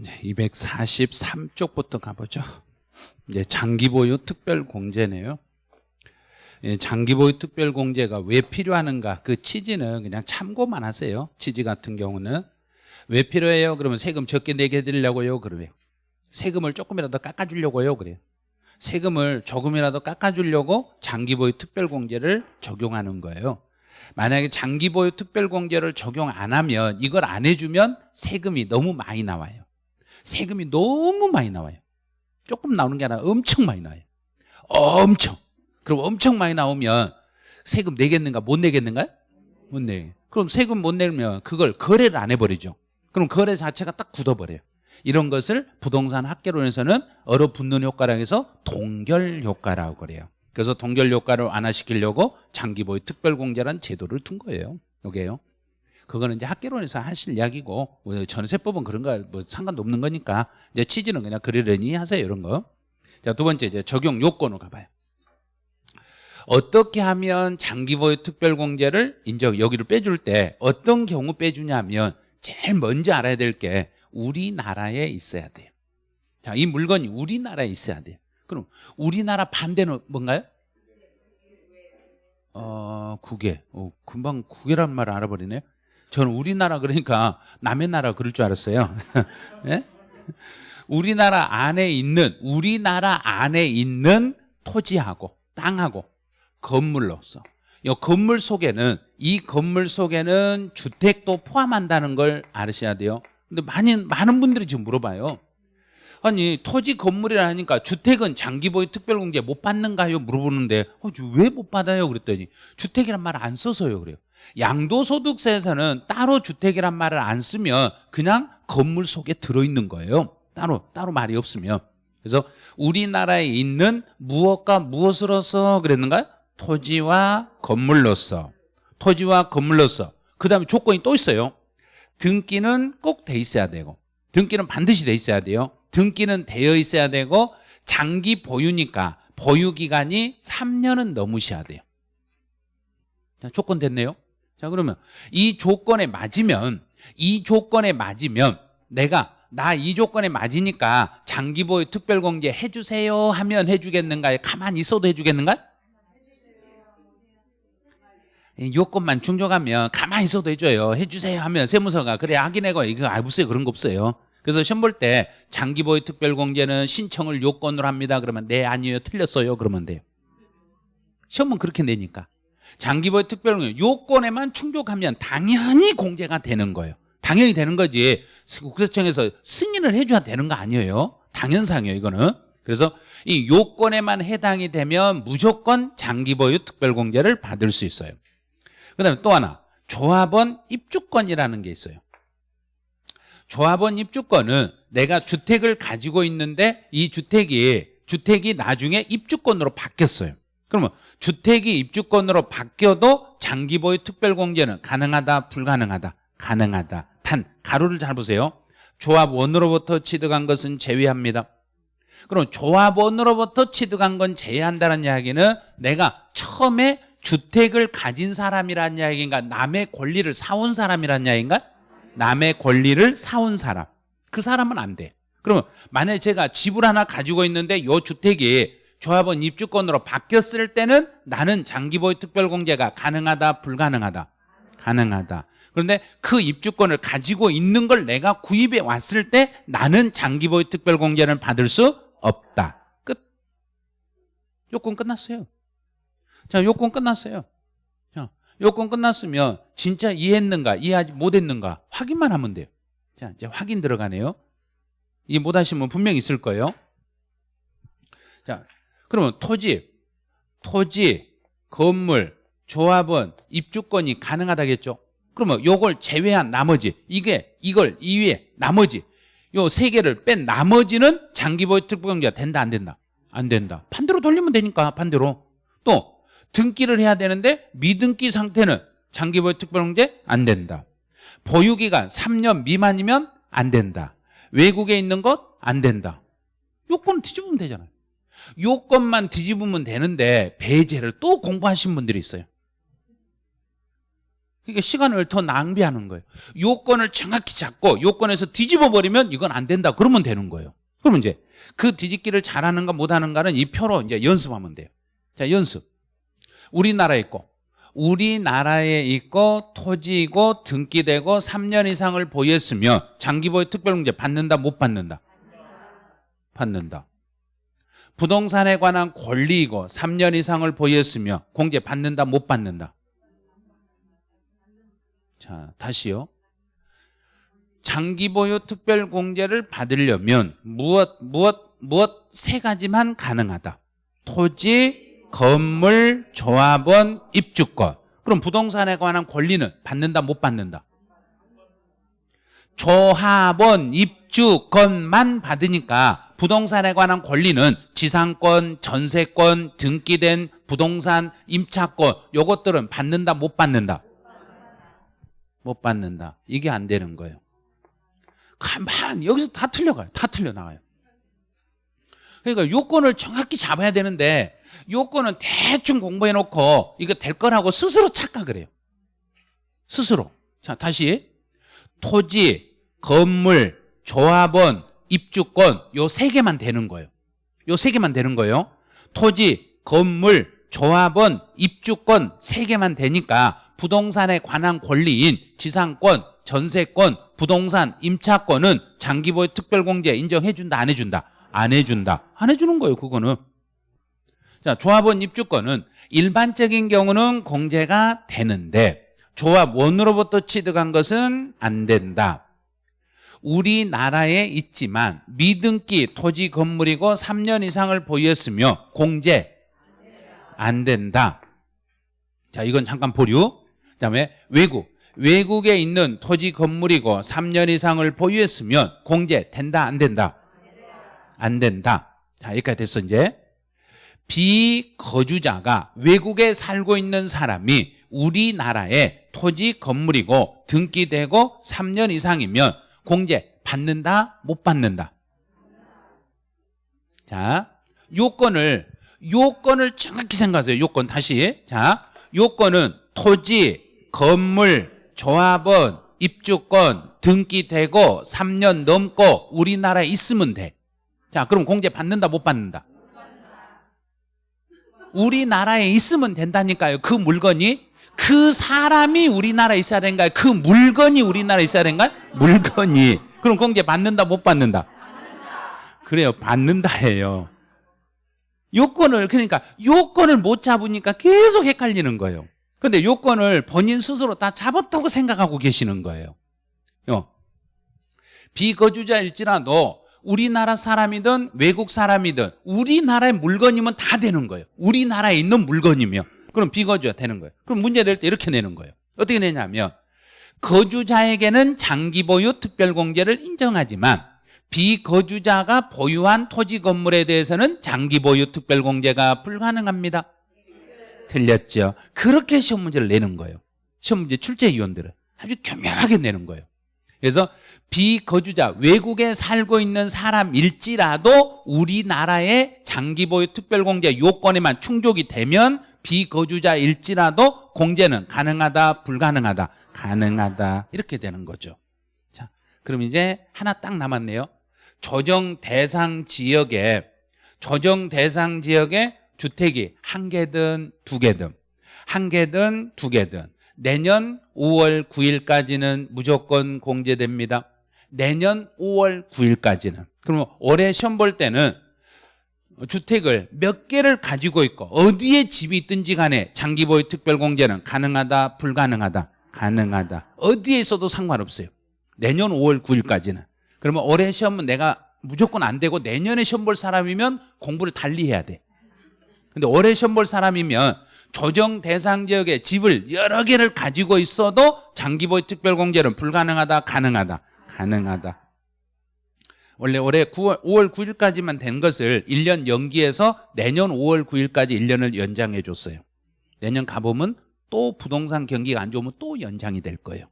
이제 243쪽부터 가보죠. 이제 장기보유 특별공제네요. 예, 장기보유 특별공제가 왜 필요하는가 그 취지는 그냥 참고만 하세요. 취지 같은 경우는 왜 필요해요? 그러면 세금 적게 내게 해드리려고요. 그러면 세금을 조금이라도 깎아주려고요. 그래요. 세금을 조금이라도 깎아주려고 장기보유 특별공제를 적용하는 거예요. 만약에 장기보유 특별공제를 적용 안 하면 이걸 안 해주면 세금이 너무 많이 나와요. 세금이 너무 많이 나와요. 조금 나오는 게 아니라 엄청 많이 나와요. 엄청. 그럼 엄청 많이 나오면 세금 내겠는가 못 내겠는가요? 못 내. 그럼 세금 못 내면 그걸 거래를 안 해버리죠. 그럼 거래 자체가 딱 굳어버려요. 이런 것을 부동산 학계론에서는 얼어붙는 효과라고 해서 동결 효과라고 그래요. 그래서 동결 효과를 완화시키려고 장기보유 특별공제라는 제도를 둔 거예요. 요게요. 그거는 이제 학계론에서 하실 이야기고 뭐 전세법은 그런 거뭐 상관도 없는 거니까 이제 취지는 그냥 그러려니 하세요 이런 거. 자 두 번째 이제 적용 요건으로 가봐요. 어떻게 하면 장기보유 특별공제를 이제 여기를 빼줄 때 어떤 경우 빼주냐면 제일 먼저 알아야 될 게 우리나라에 있어야 돼요. 자, 이 물건이 우리나라에 있어야 돼요. 그럼 우리나라 반대는 뭔가요? 어, 국외. 어, 금방 국외란 말을 알아버리네요. 저는 우리나라 그러니까 남의 나라 그럴 줄 알았어요. 네? 우리나라 안에 있는 우리나라 안에 있는 토지하고 땅하고 건물로서 이 건물 속에는 이 건물 속에는 주택도 포함한다는 걸 알으셔야 돼요. 근데 많이 많은 분들이 지금 물어봐요. 아니 토지 건물이라 하니까 주택은 장기보유 특별공제 못 받는가요? 물어보는데 어, 왜 못 받아요? 그랬더니 주택이란 말을 안 써서요 그래요. 양도소득세에서는 따로 주택이란 말을 안 쓰면 그냥 건물 속에 들어있는 거예요. 따로 따로 말이 없으면. 그래서 우리나라에 있는 무엇과 무엇으로서 그랬는가요? 토지와 건물로서 토지와 건물로서 그 다음에 조건이 또 있어요 등기는 꼭 돼 있어야 되고 등기는 반드시 돼 있어야 돼요 등기는 되어 있어야 되고 장기 보유니까 보유 기간이 3년은 넘으셔야 돼요 자, 조건 됐네요 자 그러면 이 조건에 맞으면 이 조건에 맞으면 내가 나 이 조건에 맞으니까 장기 보유 특별공제 해주세요 하면 해주겠는가요? 가만히 있어도 해주겠는가요? 요건만 충족하면 가만히 있어도 해줘요. 해주세요 하면 세무서가 그래 확인해고 이거 알고어요 그런 거 없어요. 그래서 시험 볼 때 장기보유 특별공제는 신청을 요건으로 합니다. 그러면 네 아니에요 틀렸어요 그러면 돼요. 시험은 그렇게 내니까 장기보유 특별공제 요건에만 충족하면 당연히 공제가 되는 거예요. 당연히 되는 거지 국세청에서 승인을 해줘야 되는 거 아니에요. 당연상이에요 이거는. 그래서 이 요건에만 해당이 되면 무조건 장기보유 특별공제를 받을 수 있어요. 그 다음에 또 하나 조합원 입주권이라는 게 있어요 조합원 입주권은 내가 주택을 가지고 있는데 이 주택이 주택이 나중에 입주권으로 바뀌었어요 그러면 주택이 입주권으로 바뀌어도 장기 보유 특별공제는 가능하다 불가능하다? 가능하다. 단 가로를 잘 보세요. 조합원으로부터 취득한 것은 제외합니다. 그럼 조합원으로부터 취득한 건 제외한다는 이야기는 내가 처음에 주택을 가진 사람이란 이야기인가? 남의 권리를 사온 사람이란 이야기인가? 남의 권리를 사온 사람. 그 사람은 안 돼. 그러면 만약에 제가 집을 하나 가지고 있는데 이 주택이 조합원 입주권으로 바뀌었을 때는 나는 장기보유 특별공제가 가능하다 불가능하다 가능하다 그런데 그 입주권을 가지고 있는 걸 내가 구입해 왔을 때 나는 장기보유 특별공제를 받을 수 없다 끝 요건 끝났어요 자, 요건 끝났어요. 자, 요건 끝났으면 진짜 이해했는가, 이해하지 못했는가 확인만 하면 돼요. 자, 이제 확인 들어가네요. 이해 못하신 분 분명히 있을 거예요. 자, 그러면 토지, 토지, 건물, 조합원, 입주권이 가능하다겠죠? 그러면 요걸 제외한 나머지, 이게, 이걸 이외에 나머지, 요 세 개를 뺀 나머지는 장기보유 특별공제가 된다, 안 된다? 안 된다. 반대로 돌리면 되니까, 반대로. 또, 등기를 해야 되는데 미등기 상태는 장기보유 특별공제 안 된다. 보유기간 3년 미만이면 안 된다. 외국에 있는 것 안 된다. 요건 뒤집으면 되잖아요. 요건만 뒤집으면 되는데 배제를 또 공부하신 분들이 있어요. 그러니까 시간을 더 낭비하는 거예요. 요건을 정확히 잡고 요건에서 뒤집어 버리면 이건 안 된다. 그러면 되는 거예요. 그러면 이제 그 뒤집기를 잘하는가 못하는가는 이 표로 이제 연습하면 돼요. 자, 연습. 우리나라에 있고 우리나라에 있고 토지이고 등기되고 3년 이상을 보유했으면 장기보유 특별공제 받는다 못 받는다? 받는다. 부동산에 관한 권리이고 3년 이상을 보유했으며 공제 받는다 못 받는다? 자, 다시요. 장기 보유 특별 공제를 받으려면 무엇 무엇 무엇 세 가지만 가능하다. 토지, 건물, 조합원, 입주권. 그럼 부동산에 관한 권리는 받는다 못 받는다? 조합원, 입주권만 받으니까 부동산에 관한 권리는 지상권, 전세권, 등기된 부동산, 임차권 요것들은 받는다 못 받는다? 못 받는다. 이게 안 되는 거예요. 가만 여기서 다 틀려가요. 다 틀려 나가요. 그러니까 요건을 정확히 잡아야 되는데 요건은 대충 공부해 놓고 이거 될 거라고 스스로 착각을 해요. 스스로. 자, 다시 토지, 건물, 조합원, 입주권 요 세 개만 되는 거예요. 요 세 개만 되는 거예요. 토지, 건물, 조합원, 입주권 세 개만 되니까 부동산에 관한 권리인 지상권, 전세권, 부동산, 임차권은 장기보유 특별공제 인정해준다, 안 해준다? 안 해준다. 안 해주는 거예요, 그거는. 자, 조합원 입주권은 일반적인 경우는 공제가 되는데 조합원으로부터 취득한 것은 안 된다. 우리나라에 있지만 미등기 토지 건물이고 3년 이상을 보유했으며 공제 안 된다. 자, 이건 잠깐 보류. 그다음에 외국. 외국에 있는 토지 건물이고 3년 이상을 보유했으면 공제 된다 안 된다? 안 된다. 자, 여기까지 됐어 이제. 비거주자가 외국에 살고 있는 사람이 우리나라에 토지 건물이고 등기되고 3년 이상이면 공제 받는다 못 받는다? 자, 요건을 요건을 정확히 생각하세요. 요건 다시. 자, 요건은 토지, 건물, 조합원, 입주권, 등기되고 3년 넘고 우리나라에 있으면 돼. 자, 그럼 공제 받는다 못 받는다? 우리나라에 있으면 된다니까요. 그 물건이 그 사람이 우리나라에 있어야 되는가요? 그 물건이 우리나라에 있어야 되는가요? 물건이. 그럼 공제 받는다 못 받는다? 그래요. 받는다예요. 요건을 그러니까 요건을 못 잡으니까 계속 헷갈리는 거예요. 근데 요건을 본인 스스로 다 잡았다고 생각하고 계시는 거예요. 요. 비거주자일지라도 우리나라 사람이든 외국 사람이든 우리나라의 물건이면 다 되는 거예요. 우리나라에 있는 물건이면 그럼 비거주가 되는 거예요. 그럼 문제 될 때 이렇게 내는 거예요. 어떻게 내냐면 거주자에게는 장기 보유 특별공제를 인정하지만 비거주자가 보유한 토지 건물에 대해서는 장기 보유 특별공제가 불가능합니다. 틀렸죠. 그렇게 시험 문제를 내는 거예요. 시험 문제 출제위원들은 아주 교묘하게 내는 거예요. 그래서 비거주자 외국에 살고 있는 사람일지라도 우리나라의 장기보유 특별공제 요건에만 충족이 되면 비거주자일지라도 공제는 가능하다 불가능하다. 가능하다. 이렇게 되는 거죠. 자 그럼 이제 하나 딱 남았네요. 조정 대상 지역에 조정 대상 지역에 주택이 한 개든 두 개든 한 개든 두 개든 내년 5월 9일까지는 무조건 공제됩니다. 내년 5월 9일까지는. 그러면 올해 시험 볼 때는 주택을 몇 개를 가지고 있고 어디에 집이 있든지 간에 장기보유 특별공제는 가능하다 불가능하다? 가능하다. 어디에 있어도 상관없어요. 내년 5월 9일까지는. 그러면 올해 시험은 내가 무조건 안 되고 내년에 시험 볼 사람이면 공부를 달리 해야 돼. 근데 올해 시험 볼 사람이면 조정 대상 지역에 집을 여러 개를 가지고 있어도 장기보유 특별공제는 불가능하다 가능하다? 가능하다 원래 올해 9월, 5월 9일까지만 된 것을 1년 연기해서 내년 5월 9일까지 1년을 연장해 줬어요. 내년 가보면 또 부동산 경기가 안 좋으면 또 연장이 될 거예요.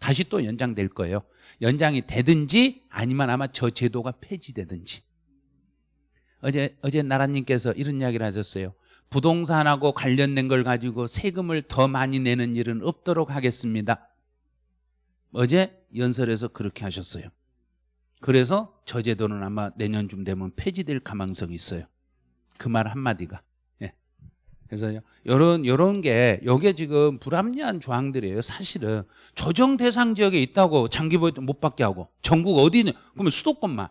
다시 또 연장될 거예요. 연장이 되든지 아니면 아마 저 제도가 폐지되든지. 어제 어제 나라님께서 이런 이야기를 하셨어요. 부동산하고 관련된 걸 가지고 세금을 더 많이 내는 일은 없도록 하겠습니다. 어제 연설에서 그렇게 하셨어요. 그래서 저 제도는 아마 내년쯤 되면 폐지될 가망성이 있어요. 그 말 한마디가. 예. 그래서 요런 요런 게 요게 지금 불합리한 조항들이에요. 사실은 조정 대상 지역에 있다고 장기 보유 못 받게 하고 전국 어디는 그러면 수도권만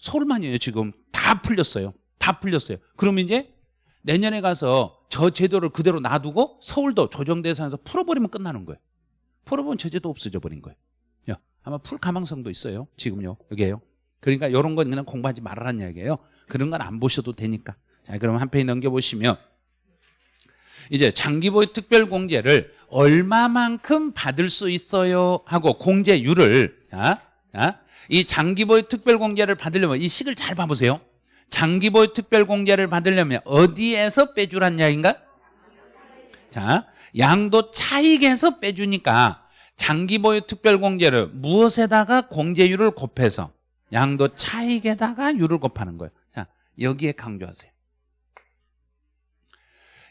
서울만이에요. 지금 다 풀렸어요. 다 풀렸어요. 그럼 이제 내년에 가서 저 제도를 그대로 놔두고 서울도 조정 대상에서 풀어버리면 끝나는 거예요. 풀어버리면 저 제도 없어져 버린 거예요. 야, 아마 풀 가망성도 있어요. 지금요. 여기에요. 그러니까 이런 건 그냥 공부하지 말라는 이야기예요. 그런 건 안 보셔도 되니까. 자, 그럼 한 페이지 넘겨보시면 이제 장기보유 특별공제를 얼마만큼 받을 수 있어요 하고 공제율을 자, 자, 이 장기보유 특별공제를 받으려면 이 식을 잘 봐보세요. 장기보유 특별공제를 받으려면 어디에서 빼주란 이야기인가? 자, 양도 차익에서 빼주니까 장기 보유 특별공제를 무엇에다가 공제율을 곱해서 양도 차익에다가 유를 곱하는 거예요. 자, 여기에 강조하세요.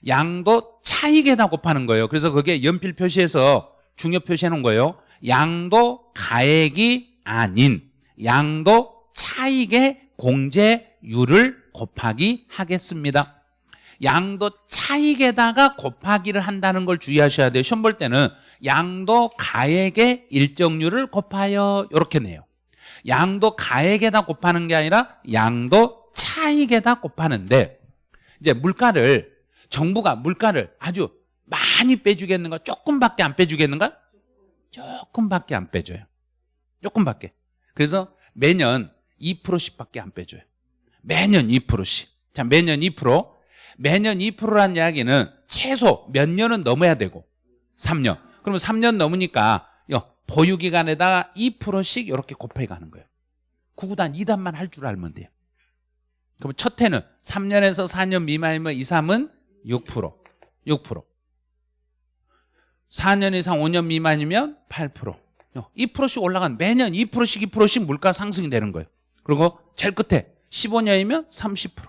양도 차익에다 곱하는 거예요. 그래서 그게 연필 표시에서 중요 표시해 놓은 거예요. 양도 가액이 아닌 양도 차익의 공제율을 곱하기 하겠습니다. 양도 차익에다가 곱하기를 한다는 걸 주의하셔야 돼요. 시험 볼 때는 양도 가액의 일정률을 곱하여 이렇게 내요. 양도 가액에다 곱하는 게 아니라 양도 차익에다 곱하는데 이제 물가를 정부가 물가를 아주 많이 빼주겠는가 조금밖에 안 빼주겠는가? 조금밖에 안 빼줘요. 조금밖에. 그래서 매년 2%씩밖에 안 빼줘요. 매년 2%씩. 자 매년 2% 매년 2%란 이야기는 최소 몇 년은 넘어야 되고 3년 그러면 3년 넘으니까 요 보유기간에다가 2%씩 이렇게 곱해 가는 거예요. 구구단 2단만 할 줄 알면 돼요. 그럼 첫 해는 3년에서 4년 미만이면 2, 3은 6% 6% 4년 이상 5년 미만이면 8% 2%씩 올라간 매년 2%씩 2%씩 물가 상승이 되는 거예요. 그리고 제일 끝에 15년이면 30%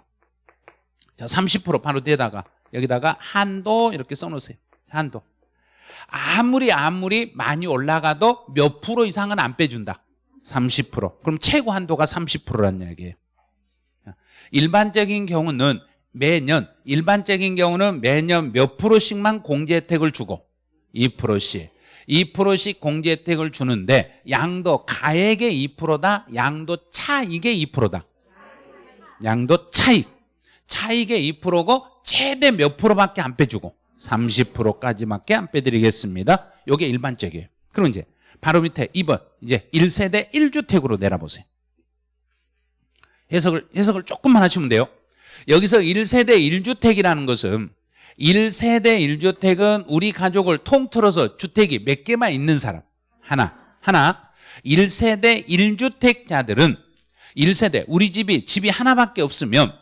자, 30% 바로 뒤에다가 여기다가 한도 이렇게 써놓으세요. 한도 아무리 아무리 많이 올라가도 몇 프로 이상은 안 빼준다. 30% 그럼 최고 한도가 30%라는 이야기예요. 일반적인 경우는 매년 일반적인 경우는 매년 몇 프로씩만 공제 혜택을 주고 2%씩. 2%씩 공제 혜택을 주는데 양도 가액의 2%다 양도 차익의 2%다. 양도 차익. 차익의 2%고 최대 몇 프로밖에 안 빼주고 30%까지밖에 안 빼드리겠습니다. 이게 일반적이에요. 그럼 이제 바로 밑에 2번 이제 1세대 1주택으로 내려보세요. 해석을 해석을 조금만 하시면 돼요. 여기서 1세대 1주택이라는 것은 1세대 1주택은 우리 가족을 통틀어서 주택이 몇 개만 있는 사람. 하나 하나 1세대 1주택자들은 1세대 우리 집이 집이 하나밖에 없으면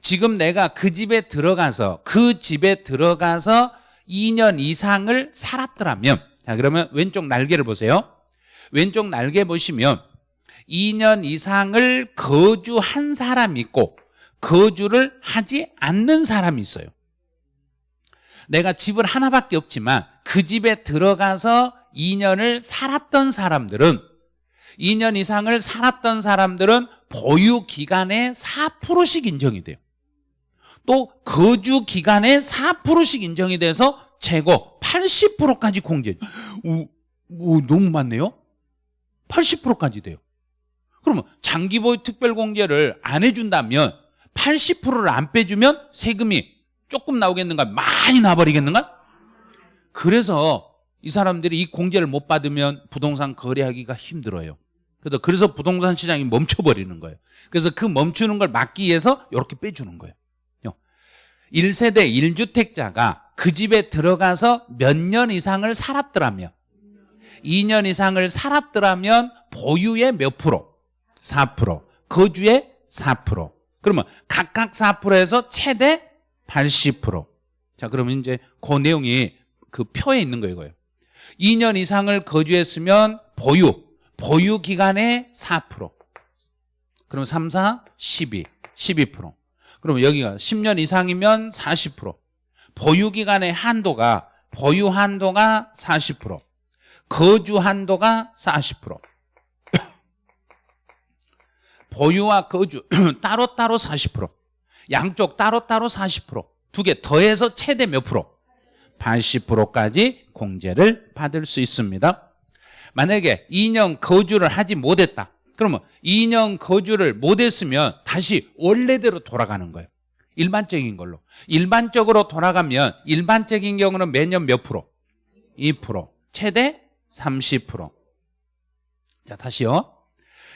지금 내가 그 집에 들어가서 그 집에 들어가서 2년 이상을 살았더라면 자 그러면 왼쪽 날개를 보세요. 왼쪽 날개 보시면 2년 이상을 거주한 사람이 있고 거주를 하지 않는 사람이 있어요. 내가 집을 하나밖에 없지만 그 집에 들어가서 2년을 살았던 사람들은 2년 이상을 살았던 사람들은 보유 기간에 4%씩 인정이 돼요 또 거주 기간에 4%씩 인정이 돼서 최고 80%까지 공제 오, 오, 너무 많네요? 80%까지 돼요. 그러면 장기 보유 특별 공제를 안 해준다면 80%를 안 빼주면 세금이 조금 나오겠는가? 많이 나버리겠는가? 그래서 이 사람들이 이 공제를 못 받으면 부동산 거래하기가 힘들어요. 그래서 부동산 시장이 멈춰버리는 거예요. 그래서 그 멈추는 걸 막기 위해서 이렇게 빼주는 거예요 1세대 1주택자가 그 집에 들어가서 몇 년 이상을 살았더라면 2년 이상을 살았더라면 보유의 몇 프로? 4% 거주의 4% 그러면 각각 4%에서 최대 80%자 그러면 이제 그 내용이 그 표에 있는 거예요 이거예요. 2년 이상을 거주했으면 보유 보유 기간의 4% 그럼 3, 4, 12 12% 그러면 여기가 10년 이상이면 40% 보유기간의 한도가 보유 한도가 40% 거주 한도가 40% 보유와 거주 따로따로 40% 양쪽 따로따로 40%두 개 더해서 최대 몇 프로? 80%까지 공제를 받을 수 있습니다. 만약에 2년 거주를 하지 못했다 그러면 2년 거주를 못했으면 다시 원래대로 돌아가는 거예요 일반적인 걸로 일반적으로 돌아가면 일반적인 경우는 매년 몇 프로? 2% 최대 30%. 자, 다시요.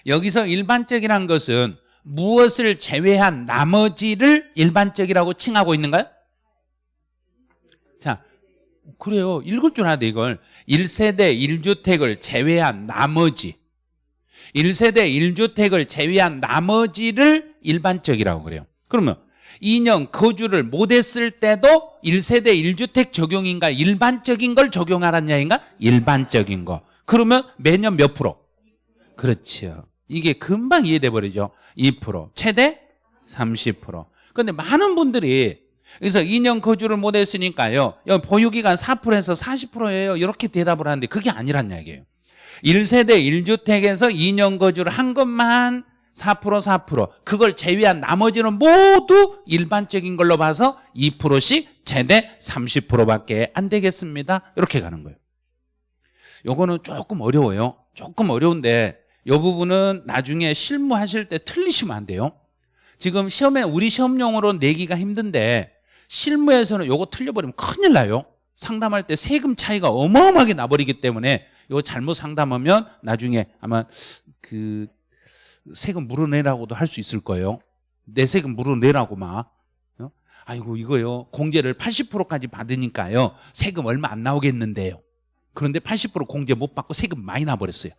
여기서 일반적이란 것은 무엇을 제외한 나머지를 일반적이라고 칭하고 있는가요? 자, 그래요. 읽을 줄 알아야 이걸. 1세대 1주택을 제외한 나머지. 1세대 1주택을 제외한 나머지를 일반적이라고 그래요. 그러면 2년 거주를 못했을 때도 1세대 1주택 적용인가 일반적인 걸 적용하라는 이야기인가? 일반적인 거. 그러면 매년 몇 프로? 그렇죠. 이게 금방 이해돼 버리죠. 2% 최대 30%. 그런데 많은 분들이 그래서 2년 거주를 못했으니까요. 보유기간 4%에서 40%예요. 이렇게 대답을 하는데 그게 아니란 이야기예요. 1세대 1주택에서 2년 거주를 한 것만 4% 4% 그걸 제외한 나머지는 모두 일반적인 걸로 봐서 2%씩 최대 30%밖에 안 되겠습니다. 이렇게 가는 거예요. 요거는 조금 어려워요. 조금 어려운데 이 부분은 나중에 실무하실 때 틀리시면 안 돼요. 지금 시험에 우리 시험용으로 내기가 힘든데 실무에서는 요거 틀려버리면 큰일 나요. 상담할 때 세금 차이가 어마어마하게 나버리기 때문에 이거 잘못 상담하면 나중에 아마 그 세금 물어내라고도 할 수 있을 거예요. 내 세금 물어내라고 막. 어? 아이고 이거요. 공제를 80%까지 받으니까요. 세금 얼마 안 나오겠는데요. 그런데 80% 공제 못 받고 세금 많이 나버렸어요.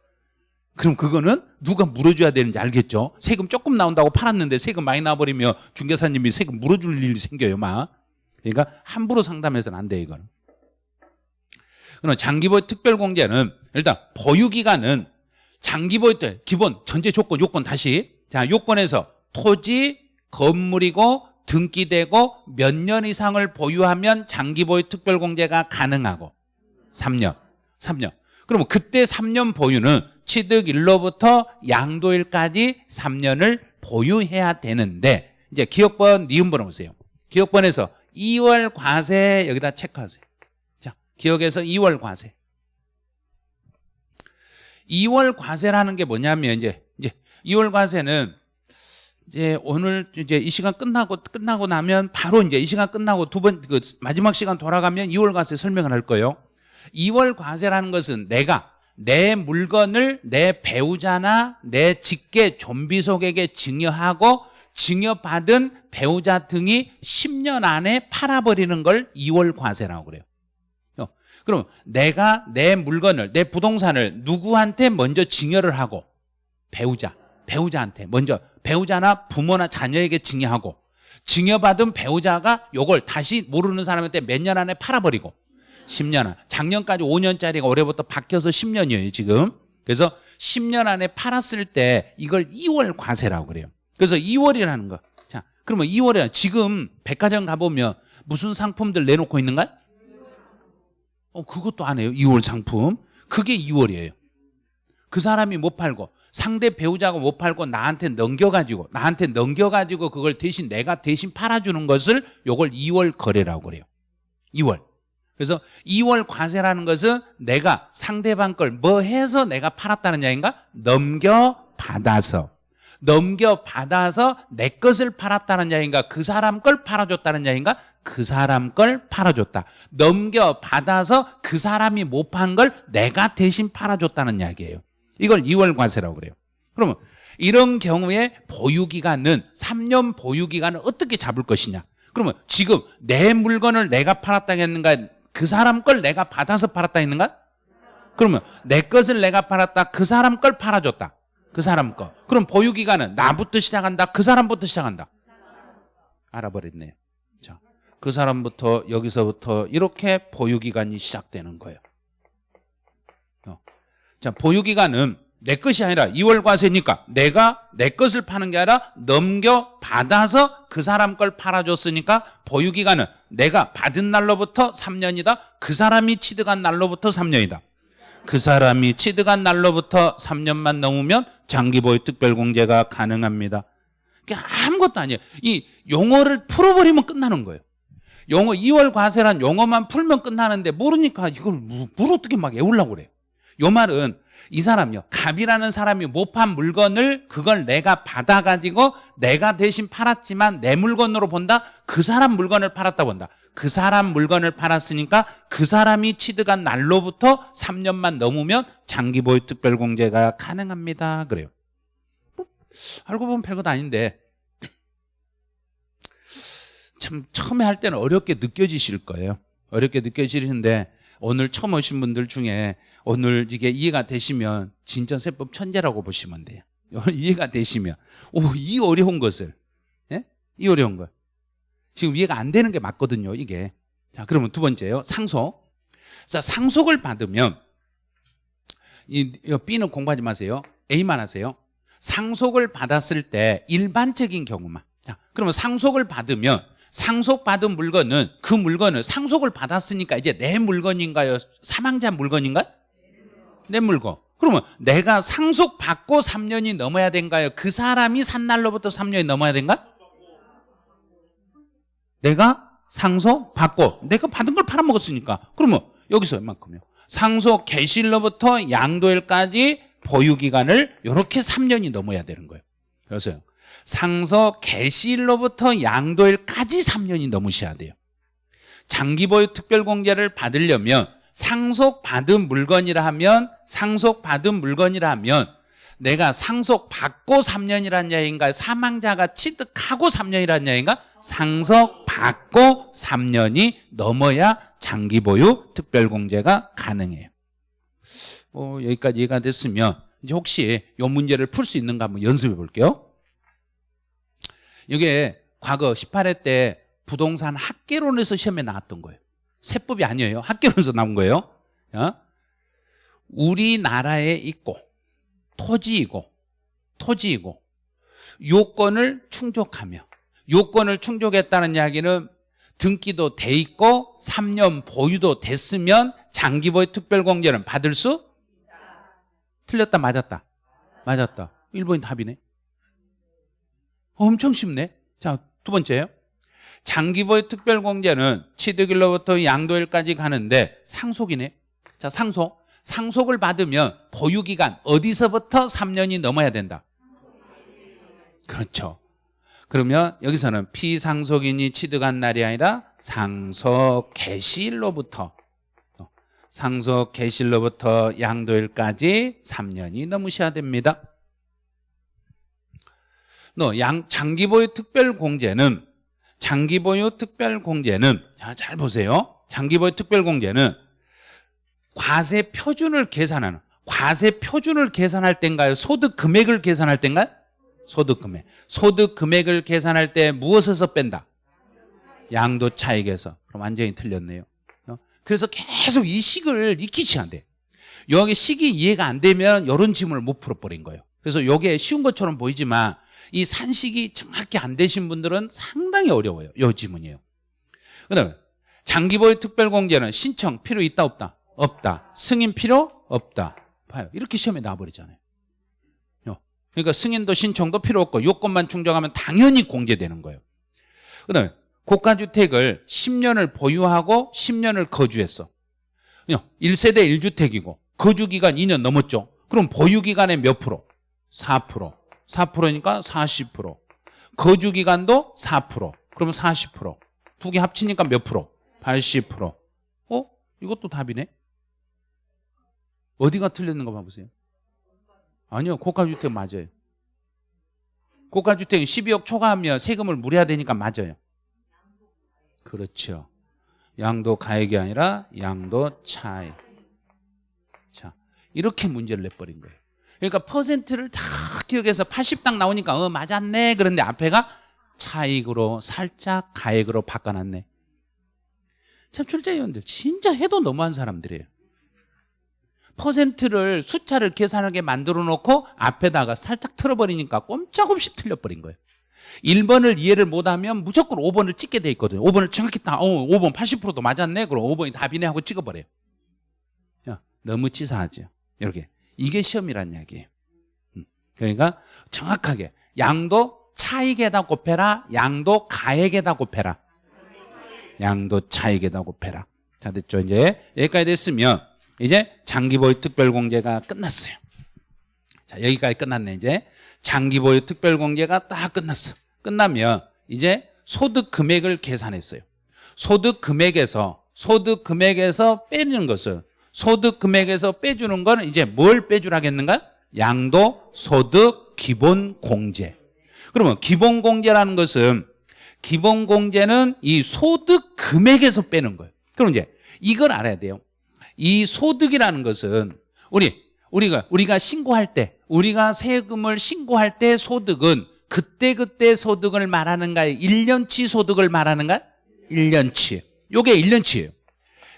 그럼 그거는 누가 물어줘야 되는지 알겠죠? 세금 조금 나온다고 팔았는데 세금 많이 나버리면 중개사님이 세금 물어줄 일이 생겨요, 막. 그러니까 함부로 상담해서는 안 돼요, 이거는. 그럼 장기보유 특별공제는 일단 보유기간은 장기 보유 때 기본 전제 조건 요건 다시. 자 요건에서 토지 건물이고 등기되고 몇 년 이상을 보유하면 장기 보유 특별 공제가 가능하고. 3년 3년. 그러면 그때 3년 보유는 취득일로부터 양도일까지 3년을 보유해야 되는데 이제 기업번 니은번호 보세요. 기업번에서 2월 과세 여기다 체크하세요. 자 기억에서 2월 과세 2월 과세라는 게 뭐냐면 이제 이제 2월 과세는 이제 오늘 이제 이 시간 끝나고 끝나고 나면 바로 이제 이 시간 끝나고 두 번 그 마지막 시간 돌아가면 2월 과세 설명을 할 거예요. 2월 과세라는 것은 내가 내 물건을 내 배우자나 내 직계 좀비속에게 증여하고 증여받은 배우자 등이 10년 안에 팔아버리는 걸 2월 과세라고 그래요. 그럼 내가 내 물건을 내 부동산을 누구한테 먼저 증여를 하고 배우자 배우자한테 먼저 배우자나 부모나 자녀에게 증여하고 증여받은 배우자가 요걸 다시 모르는 사람한테 몇 년 안에 팔아버리고 10년 안 작년까지 5년짜리가 올해부터 바뀌어서 10년이에요 지금. 그래서 10년 안에 팔았을 때 이걸 2월 과세라고 그래요. 그래서 2월이라는 거. 자, 그러면 2월에 지금 백화점 가보면 무슨 상품들 내놓고 있는가? 어, 그것도 안 해요. 2월 상품. 그게 2월이에요. 그 사람이 못 팔고 상대 배우자가 못 팔고 나한테 넘겨가지고 나한테 넘겨가지고 그걸 대신 내가 대신 팔아주는 것을 요걸 2월 거래라고 그래요. 2월. 그래서 2월 과세라는 것은 내가 상대방 걸 뭐 해서 내가 팔았다는 이야기인가? 넘겨받아서. 넘겨받아서 내 것을 팔았다는 이야기인가? 그 사람 걸 팔아줬다는 이야기인가? 그 사람 걸 팔아줬다. 넘겨받아서 그 사람이 못 판 걸 내가 대신 팔아줬다는 이야기예요. 이걸 2월 과세라고 그래요. 그러면 이런 경우에 보유기간은 3년 보유기간을 어떻게 잡을 것이냐. 그러면 지금 내 물건을 내가 팔았다 했는가 그 사람 걸 내가 받아서 팔았다 했는가? 그러면 내 것을 내가 팔았다 그 사람 걸 팔아줬다. 그 사람 거. 그럼 보유기간은 나부터 시작한다 그 사람부터 시작한다. 알아버렸네요. 그 사람부터 여기서부터 이렇게 보유기간이 시작되는 거예요. 어. 자, 보유기간은 내 것이 아니라 2월 과세니까 내가 내 것을 파는 게 아니라 넘겨받아서 그 사람 걸 팔아줬으니까 보유기간은 내가 받은 날로부터 3년이다. 그 사람이 취득한 날로부터 3년이다. 그 사람이 취득한 날로부터 3년만 넘으면 장기보유 특별공제가 가능합니다. 그러니까 아무것도 아니에요. 이 용어를 풀어버리면 끝나는 거예요 용어 2월 과세란 용어만 풀면 끝나는데 모르니까 이걸 뭐- 뭘 어떻게 막 외우려고 그래요 요 말은 이 사람이요 갑이라는 사람이 못 판 물건을 그걸 내가 받아가지고 내가 대신 팔았지만 내 물건으로 본다? 그 사람 물건을 팔았다 본다. 그 사람 물건을 팔았으니까 그 사람이 취득한 날로부터 3년만 넘으면 장기보유 특별공제가 가능합니다. 그래요. 뭐, 알고 보면 별것 아닌데 참 처음에 할 때는 어렵게 느껴지실 거예요. 어렵게 느껴지시는데 오늘 처음 오신 분들 중에 오늘 이게 이해가 되시면 진짜 세법 천재라고 보시면 돼요. 이해가 되시면 오 이 어려운 것을 예? 이 어려운 걸. 지금 이해가 안 되는 게 맞거든요 이게. 자 그러면 두 번째요. 상속. 자 상속을 받으면 이이 B는 공부하지 마세요. A만 하세요. 상속을 받았을 때 일반적인 경우만. 자 그러면 상속을 받으면 상속받은 물건은 그 물건을 상속을 받았으니까 이제 내 물건인가요? 사망자 물건인가요? 내 물건. 그러면 내가 상속받고 3년이 넘어야 된가요? 그 사람이 산 날로부터 3년이 넘어야 된가? 내가 상속받고 내가 받은 걸 팔아먹었으니까 그러면 여기서 얼만큼이요? 상속 개시일로부터 양도일까지 보유기간을 이렇게 3년이 넘어야 되는 거예요 그래서요 상속 개시일로부터 양도일까지 3년이 넘으셔야 돼요 장기보유 특별공제를 받으려면 상속받은 물건이라 하면 상속받은 물건이라 하면 내가 상속받고 3년이란 이야기인가요? 사망자가 취득하고 3년이란 이야기인가? 상속받고 3년이 넘어야 장기보유 특별공제가 가능해요 어, 여기까지 이해가 됐으면 이제 혹시 이 문제를 풀 수 있는가 한번 연습해 볼게요 이게 과거 18회 때 부동산 학계론에서 시험에 나왔던 거예요. 세법이 아니에요. 학계론에서 나온 거예요. 어? 우리나라에 있고 토지이고 토지이고 요건을 충족하며 요건을 충족했다는 이야기는 등기도 돼 있고 3년 보유도 됐으면 장기보유 특별공제는 받을 수? 틀렸다 맞았다. 맞았다. 1번이 답이네 엄청 쉽네. 자 두 번째요. 장기보유 특별공제는 취득일로부터 양도일까지 가는데 상속이네. 자 상속. 상속을 받으면 보유기간 어디서부터 3년이 넘어야 된다? 그렇죠. 그러면 여기서는 피상속인이 취득한 날이 아니라 상속 개시일로부터 상속 개시일로부터 양도일까지 3년이 넘으셔야 됩니다 너 양, 장기 보유 특별 공제는 장기 보유 특별 공제는 자, 잘 보세요 장기 보유 특별 공제는 과세 표준을 계산하는 과세 표준을 계산할 때인가요? 소득 금액을 계산할 때인가요? 소득 금액 소득 금액을 계산할 때 무엇에서 뺀다? 양도 차익에서 그럼 완전히 틀렸네요 어? 그래서 계속 이 식을 익히지 안 돼. 여기 식이 이해가 안 되면 이런 질문을 못 풀어버린 거예요 그래서 이게 쉬운 것처럼 보이지만 이 산식이 정확히 안 되신 분들은 상당히 어려워요. 이 지문이에요. 그 다음에 장기보유 특별공제는 신청 필요 있다 없다? 없다. 승인 필요? 없다. 봐요. 이렇게 시험에 나와버리잖아요. 어. 그러니까 승인도 신청도 필요 없고 요건만 충족하면 당연히 공제되는 거예요. 그 다음에 고가주택을 10년을 보유하고 10년을 거주했어. 1세대 1주택이고 거주기간 2년 넘었죠. 그럼 보유기간의 몇 프로? 4% 4%니까 40% 거주기간도 4% 그러면 40%두 개 합치니까 몇 프로? 80% 어? 이것도 답이네. 어디가 틀렸는 거 봐보세요. 아니요 고가주택 맞아요. 고가주택은 12억 초과하면 세금을 물어야 되니까 맞아요. 그렇죠. 양도 가액이 아니라 양도 차익 자 이렇게 문제를 내버린 거예요. 그러니까 퍼센트를 다 기억해서 80딱 나오니까 어 맞았네. 그런데 앞에가 차익으로 살짝 가액으로 바꿔놨네. 참 출제위원들 진짜 해도 너무한 사람들이에요. 퍼센트를 숫자를 계산하게 만들어 놓고 앞에다가 살짝 틀어버리니까 꼼짝없이 틀려버린 거예요. 1번을 이해를 못하면 무조건 5번을 찍게 돼 있거든요. 5번을 정확히 딱 어, 5번 80%도 맞았네. 그럼 5번이 답이네 하고 찍어버려요. 야, 너무 치사하죠? 이렇게. 이게 시험이란 이야기예요. 음, 그러니까 정확하게 양도 차익에다 곱해라 양도 가액에다 곱해라. 양도 차익에다 곱해라. 자 됐죠? 이제 여기까지 됐으면 이제 장기보유 특별공제가 끝났어요. 자 여기까지 끝났네 이제. 장기보유 특별공제가 딱 끝났어. 끝나면 이제 소득 금액을 계산했어요. 소득 금액에서 소득 금액에서 빼는 것은 소득 금액에서 빼주는 거는 이제 뭘 빼주라겠는가 양도 소득 기본 공제 그러면 기본 공제라는 것은 기본 공제는 이 소득 금액에서 빼는 거예요 그럼 이제 이걸 알아야 돼요 이 소득이라는 것은 우리 우리가 우리가 신고할 때 우리가 세금을 신고할 때 소득은 그때 그때 소득을 말하는가요? 1년치 소득을 말하는가? 1년치. 요게 1년치예요.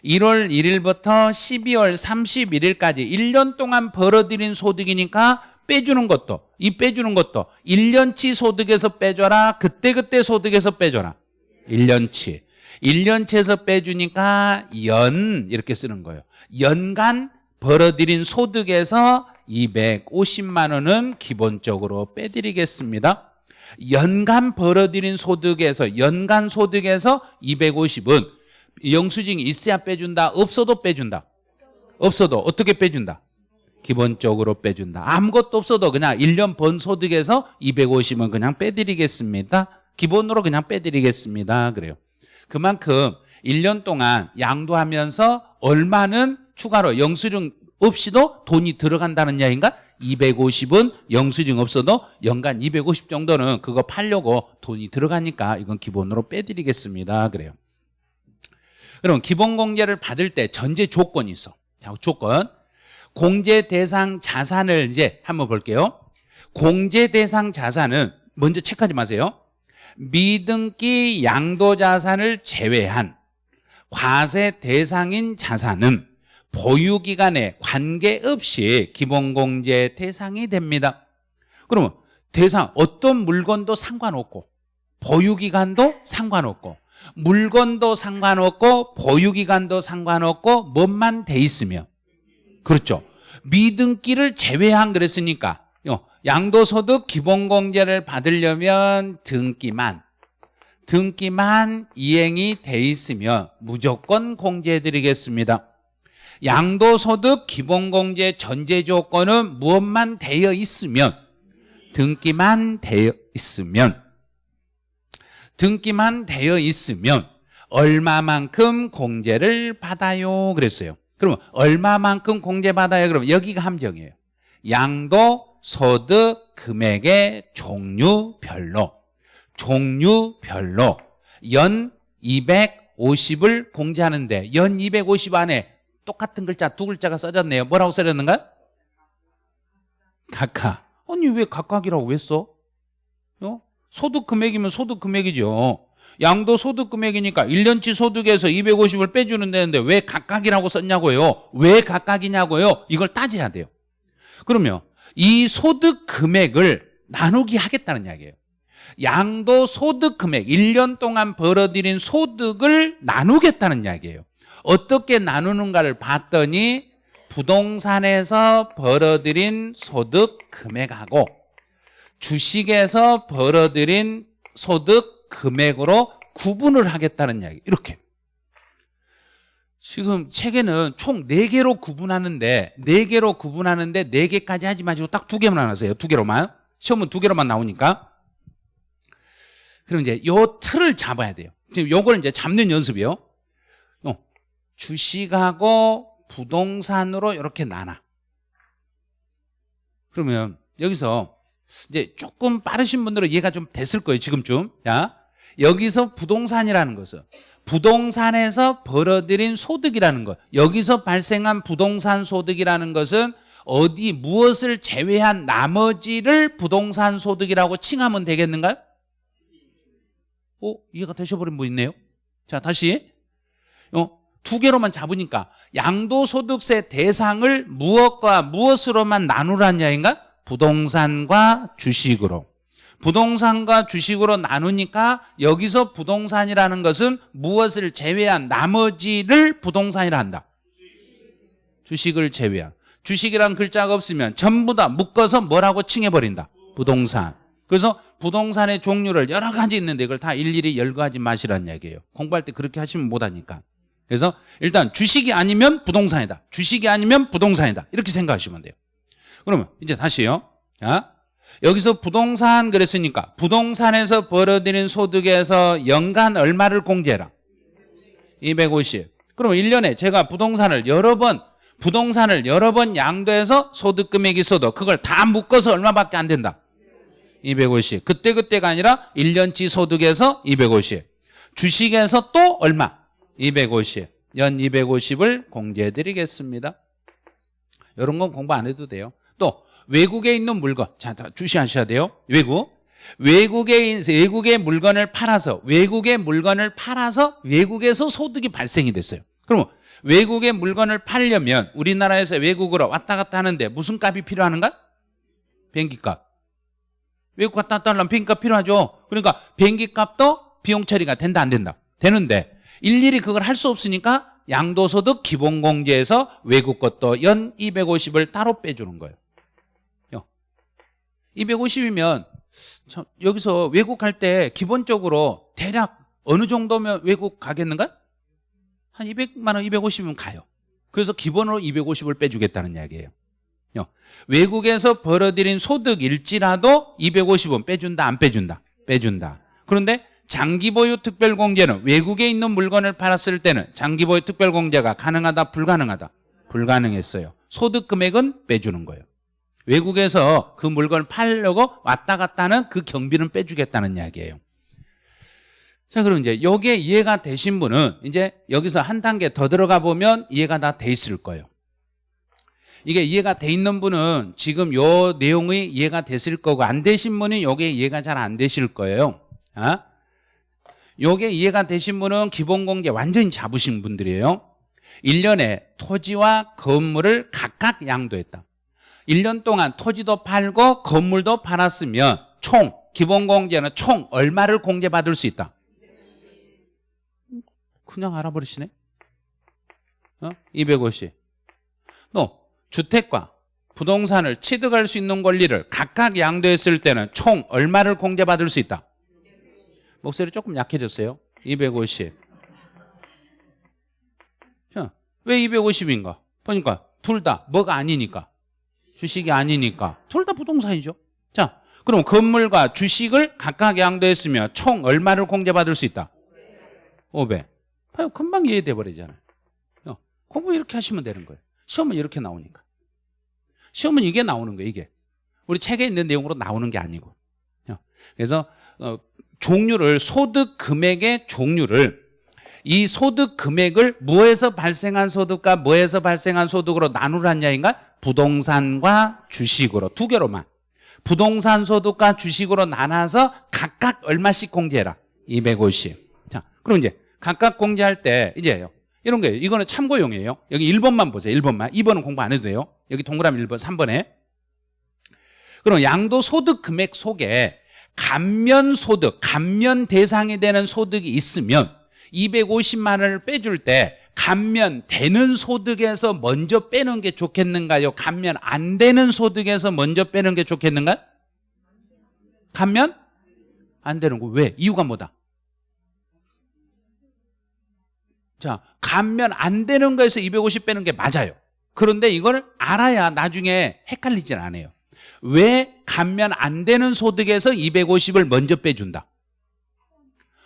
1월 1일부터 12월 31일까지 1년 동안 벌어들인 소득이니까 빼주는 것도 이 빼주는 것도 1년치 소득에서 빼줘라 그때그때 소득에서 빼줘라. 1년치. 1년치에서 빼주니까 연 이렇게 쓰는 거예요. 연간 벌어들인 소득에서 250만 원은 기본적으로 빼드리겠습니다. 연간 벌어들인 소득에서 연간 소득에서 250은 영수증이 있어야 빼준다 없어도 빼준다. 없어도 어떻게 빼준다? 기본적으로 빼준다. 아무것도 없어도 그냥 1년 번 소득에서 250은 그냥 빼드리겠습니다. 기본으로 그냥 빼드리겠습니다. 그래요. 그만큼 1년 동안 양도하면서 얼마는 추가로 영수증 없이도 돈이 들어간다는 이야기인가? 250은 영수증 없어도 연간 250 정도는 그거 팔려고 돈이 들어가니까 이건 기본으로 빼드리겠습니다. 그래요 그럼 기본 공제를 받을 때 전제 조건이 있어. 자 조건. 공제 대상 자산을 이제 한번 볼게요. 공제 대상 자산은 먼저 체크하지 마세요. 미등기 양도 자산을 제외한 과세 대상인 자산은 보유기간에 관계없이 기본공제 대상이 됩니다. 그러면 대상 어떤 물건도 상관없고 보유기간도 상관없고 물건도 상관없고 보유기간도 상관없고 뭐만 돼 있으면 그렇죠. 미등기를 제외한 그랬으니까. 양도소득 기본공제를 받으려면 등기만. 등기만 이행이 돼 있으면 무조건 공제해드리겠습니다. 양도소득 기본공제 전제조건은 무엇만 되어 있으면 등기만 되어 있으면 등기만 되어 있으면 얼마만큼 공제를 받아요 그랬어요 그러면 얼마만큼 공제받아요 그러면 여기가 함정이에요 양도 소득 금액의 종류별로 종류별로 연 250을 공제하는데 연 250 안에 똑같은 글자 두 글자가 써졌네요 뭐라고 써졌는가? 각각 아니 왜 각각이라고 왜 써? 어? 소득 금액이면 소득 금액이죠. 양도 소득 금액이니까 1년치 소득에서 250을 빼주는 데는데 왜 각각이라고 썼냐고요? 왜 각각이냐고요? 이걸 따져야 돼요. 그러면 이 소득 금액을 나누기 하겠다는 이야기예요. 양도 소득 금액 1년 동안 벌어들인 소득을 나누겠다는 이야기예요. 어떻게 나누는가를 봤더니 부동산에서 벌어들인 소득 금액하고 주식에서 벌어들인 소득 금액으로 구분을 하겠다는 이야기. 이렇게. 지금 책에는 총 4개로 구분하는데 4개로 구분하는데 4개까지 하지 마시고 딱두 개만 하세요. 두 개로만. 시험은 두 개로만 나오니까. 그럼 이제 요 틀을 잡아야 돼요. 지금 요걸 이제 잡는 연습이요. 어, 주식하고 부동산으로 이렇게 나눠. 그러면 여기서 이제 조금 빠르신 분들은 이해가 좀 됐을 거예요 지금쯤 야 여기서 부동산이라는 것은 부동산에서 벌어들인 소득이라는 것 여기서 발생한 부동산 소득이라는 것은 어디 무엇을 제외한 나머지를 부동산 소득이라고 칭하면 되겠는가요? 어? 이해가 되셔버린 분 있네요 자 다시 어, 두 개로만 잡으니까 양도소득세 대상을 무엇과 무엇으로만 나누라는 이야기인가? 부동산과 주식으로. 부동산과 주식으로 나누니까 여기서 부동산이라는 것은 무엇을 제외한 나머지를 부동산이라 한다. 주식을 제외한. 주식이란 글자가 없으면 전부 다 묶어서 뭐라고 칭해버린다. 부동산. 그래서 부동산의 종류를 여러 가지 있는데 이걸 다 일일이 열거하지 마시라는 얘기예요. 공부할 때 그렇게 하시면 못하니까. 그래서 일단 주식이 아니면 부동산이다. 주식이 아니면 부동산이다. 이렇게 생각하시면 돼요. 그러면 이제 다시요. 아? 여기서 부동산 그랬으니까 부동산에서 벌어들인 소득에서 연간 얼마를 공제해라? 250. 그러면 1년에 제가 부동산을 여러 번 부동산을 여러 번 양도해서 소득 금액이 있어도 그걸 다 묶어서 얼마밖에 안 된다? 250. 그때그때가 아니라 1년치 소득에서 250. 주식에서 또 얼마? 250. 연 250을 공제해 드리겠습니다. 이런 건 공부 안 해도 돼요. 또 외국에 있는 물건. 자, 자, 주시하셔야 돼요. 외국. 외국에 있- 외국의 물건을 팔아서 외국의 물건을 팔아서 외국에서 소득이 발생이 됐어요. 그럼 외국의 물건을 팔려면 우리나라에서 외국으로 왔다 갔다 하는데 무슨 값이 필요한가? 비행기 값. 외국 갔다 왔다 하려면 비행기 값 필요하죠. 그러니까 비행기 값도 비용 처리가 된다 안 된다. 되는데 일일이 그걸 할 수 없으니까 양도소득 기본공제에서 외국 것도 연 250을 따로 빼주는 거예요. 250이면 여기서 외국 갈 때 기본적으로 대략 어느 정도면 외국 가겠는가? 한 200만 원, 250이면 가요. 그래서 기본으로 250을 빼주겠다는 이야기예요. 요. 외국에서 벌어들인 소득일지라도 250은 빼준다, 안 빼준다? 빼준다. 그런데 장기보유 특별공제는 외국에 있는 물건을 팔았을 때는 장기보유 특별공제가 가능하다, 불가능하다? 불가능했어요. 소득 금액은 빼주는 거예요. 외국에서 그 물건을 팔려고 왔다 갔다 하는 그 경비는 빼주겠다는 이야기예요. 자, 그럼 이제 여기에 이해가 되신 분은 이제 여기서 한 단계 더 들어가 보면 이해가 다 돼 있을 거예요. 이게 이해가 돼 있는 분은 지금 요 내용이 이해가 됐을 거고 안 되신 분은 요게 이해가 잘 안 되실 거예요. 아? 요게 이해가 되신 분은 기본공제 완전히 잡으신 분들이에요. 1년에 토지와 건물을 각각 양도했다. 1년 동안 토지도 팔고 건물도 팔았으면 총 기본공제는 총 얼마를 공제받을 수 있다? 그냥 알아버리시네. 어? 250. 또 주택과 부동산을 취득할 수 있는 권리를 각각 양도했을 때는 총 얼마를 공제받을 수 있다? 목소리 조금 약해졌어요. 250. 자, 왜 250인가? 보니까 둘 다 뭐가 아니니까. 주식이 아니니까. 둘 다 부동산이죠. 자, 그럼 건물과 주식을 각각 양도했으면 총 얼마를 공제받을 수 있다? 500. 봐요. 금방 이해돼 버리잖아요. 어, 공부 이렇게 하시면 되는 거예요. 시험은 이렇게 나오니까. 시험은 이게 나오는 거예요. 이게. 우리 책에 있는 내용으로 나오는 게 아니고. 어, 그래서 어, 종류를 소득 금액의 종류를 이 소득 금액을 뭐에서 발생한 소득과 뭐에서 발생한 소득으로 나누라는 이야기인가? 부동산과 주식으로 두 개로만. 부동산 소득과 주식으로 나눠서 각각 얼마씩 공제해라. 250. 자, 그럼 이제 각각 공제할 때 이제요. 이런 거예요. 이거는 참고용이에요. 여기 1번만 보세요. 1번만. 2번은 공부 안 해도 돼요. 여기 동그라미 1번, 3번에. 그럼 양도 소득 금액 속에 감면 소득, 감면 대상이 되는 소득이 있으면 250만 원을 빼줄 때 감면 되는 소득에서 먼저 빼는 게 좋겠는가요? 감면 안 되는 소득에서 먼저 빼는 게 좋겠는가? 감면 안 되는 거 왜? 이유가 뭐다? 자, 감면 안 되는 거에서 250 빼는 게 맞아요. 그런데 이걸 알아야 나중에 헷갈리진 않아요. 왜 감면 안 되는 소득에서 250을 먼저 빼준다?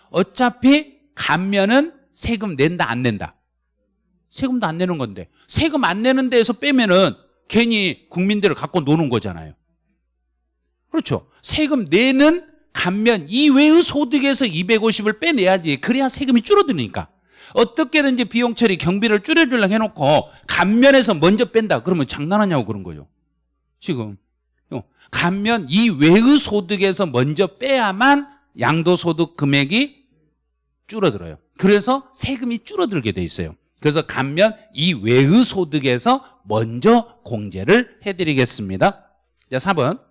어차피 감면은 세금 낸다 안 낸다? 세금도 안 내는 건데 세금 안 내는 데에서 빼면은 괜히 국민들을 갖고 노는 거잖아요. 그렇죠. 세금 내는 감면 이외의 소득에서 250을 빼내야지. 그래야 세금이 줄어드니까. 어떻게든지 비용 처리 경비를 줄여주려고 해놓고 감면에서 먼저 뺀다. 그러면 장난하냐고 그런 거죠. 지금 어, 감면 이외의 소득에서 먼저 빼야만 양도소득 금액이 줄어들어요. 그래서 세금이 줄어들게 돼 있어요. 그래서 감면 이외의 소득에서 먼저 공제를 해드리겠습니다. 자, 4번.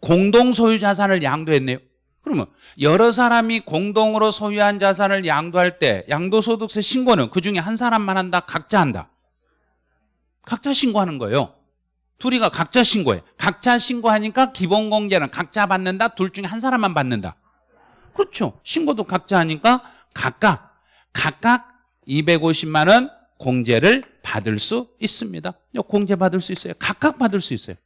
공동 소유 자산을 양도했네요. 그러면 여러 사람이 공동으로 소유한 자산을 양도할 때 양도소득세 신고는 그 중에 한 사람만 한다? 각자 한다? 각자 신고하는 거예요. 둘이가 각자 신고해. 각자 신고하니까 기본공제는 각자 받는다? 둘 중에 한 사람만 받는다? 그렇죠. 신고도 각자 하니까 각각, 각각 250만 원 공제를 받을 수 있습니다. 공제 받을 수 있어요. 각각 받을 수 있어요.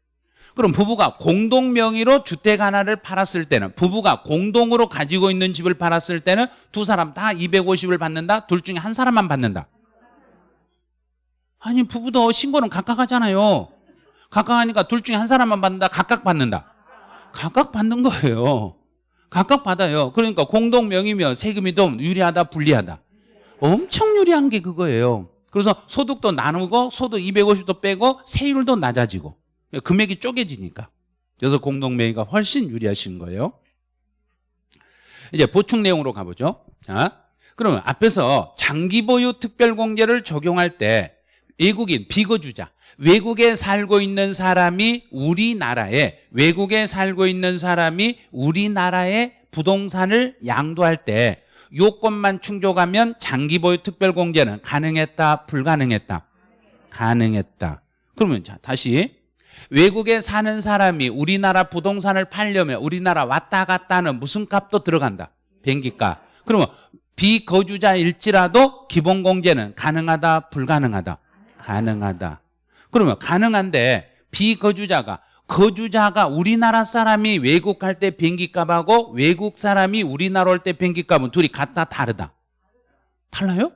그럼 부부가 공동 명의로 주택 하나를 팔았을 때는 부부가 공동으로 가지고 있는 집을 팔았을 때는 두 사람 다 250을 받는다? 둘 중에 한 사람만 받는다? 아니 부부도 신고는 각각 하잖아요. 각각 하니까 둘 중에 한 사람만 받는다? 각각 받는다? 각각 받는 거예요. 각각 받아요. 그러니까 공동 명의면 세금이 좀 유리하다 불리하다? 엄청 유리한 게 그거예요. 그래서 소득도 나누고 소득 250도 빼고 세율도 낮아지고 금액이 쪼개지니까. 그래서 공동명의가 훨씬 유리하신 거예요. 이제 보충 내용으로 가보죠. 자, 그러면 앞에서 장기 보유 특별공제를 적용할 때 외국인 비거주자 외국에 살고 있는 사람이 우리나라에 외국에 살고 있는 사람이 우리나라에 부동산을 양도할 때 요건만 충족하면 장기 보유 특별 공제는 가능했다 불가능했다? 가능했다. 그러면 자 다시. 외국에 사는 사람이 우리나라 부동산을 팔려면 우리나라 왔다 갔다 하는 무슨 값도 들어간다. 비행기값. 그러면 비거주자일지라도 기본 공제는 가능하다 불가능하다? 가능하다. 그러면 가능한데 비거주자가 거주자가 우리나라 사람이 외국 갈 때 비행기 값하고 외국 사람이 우리나라 올 때 비행기 값은 둘이 같다 다르다 달라요?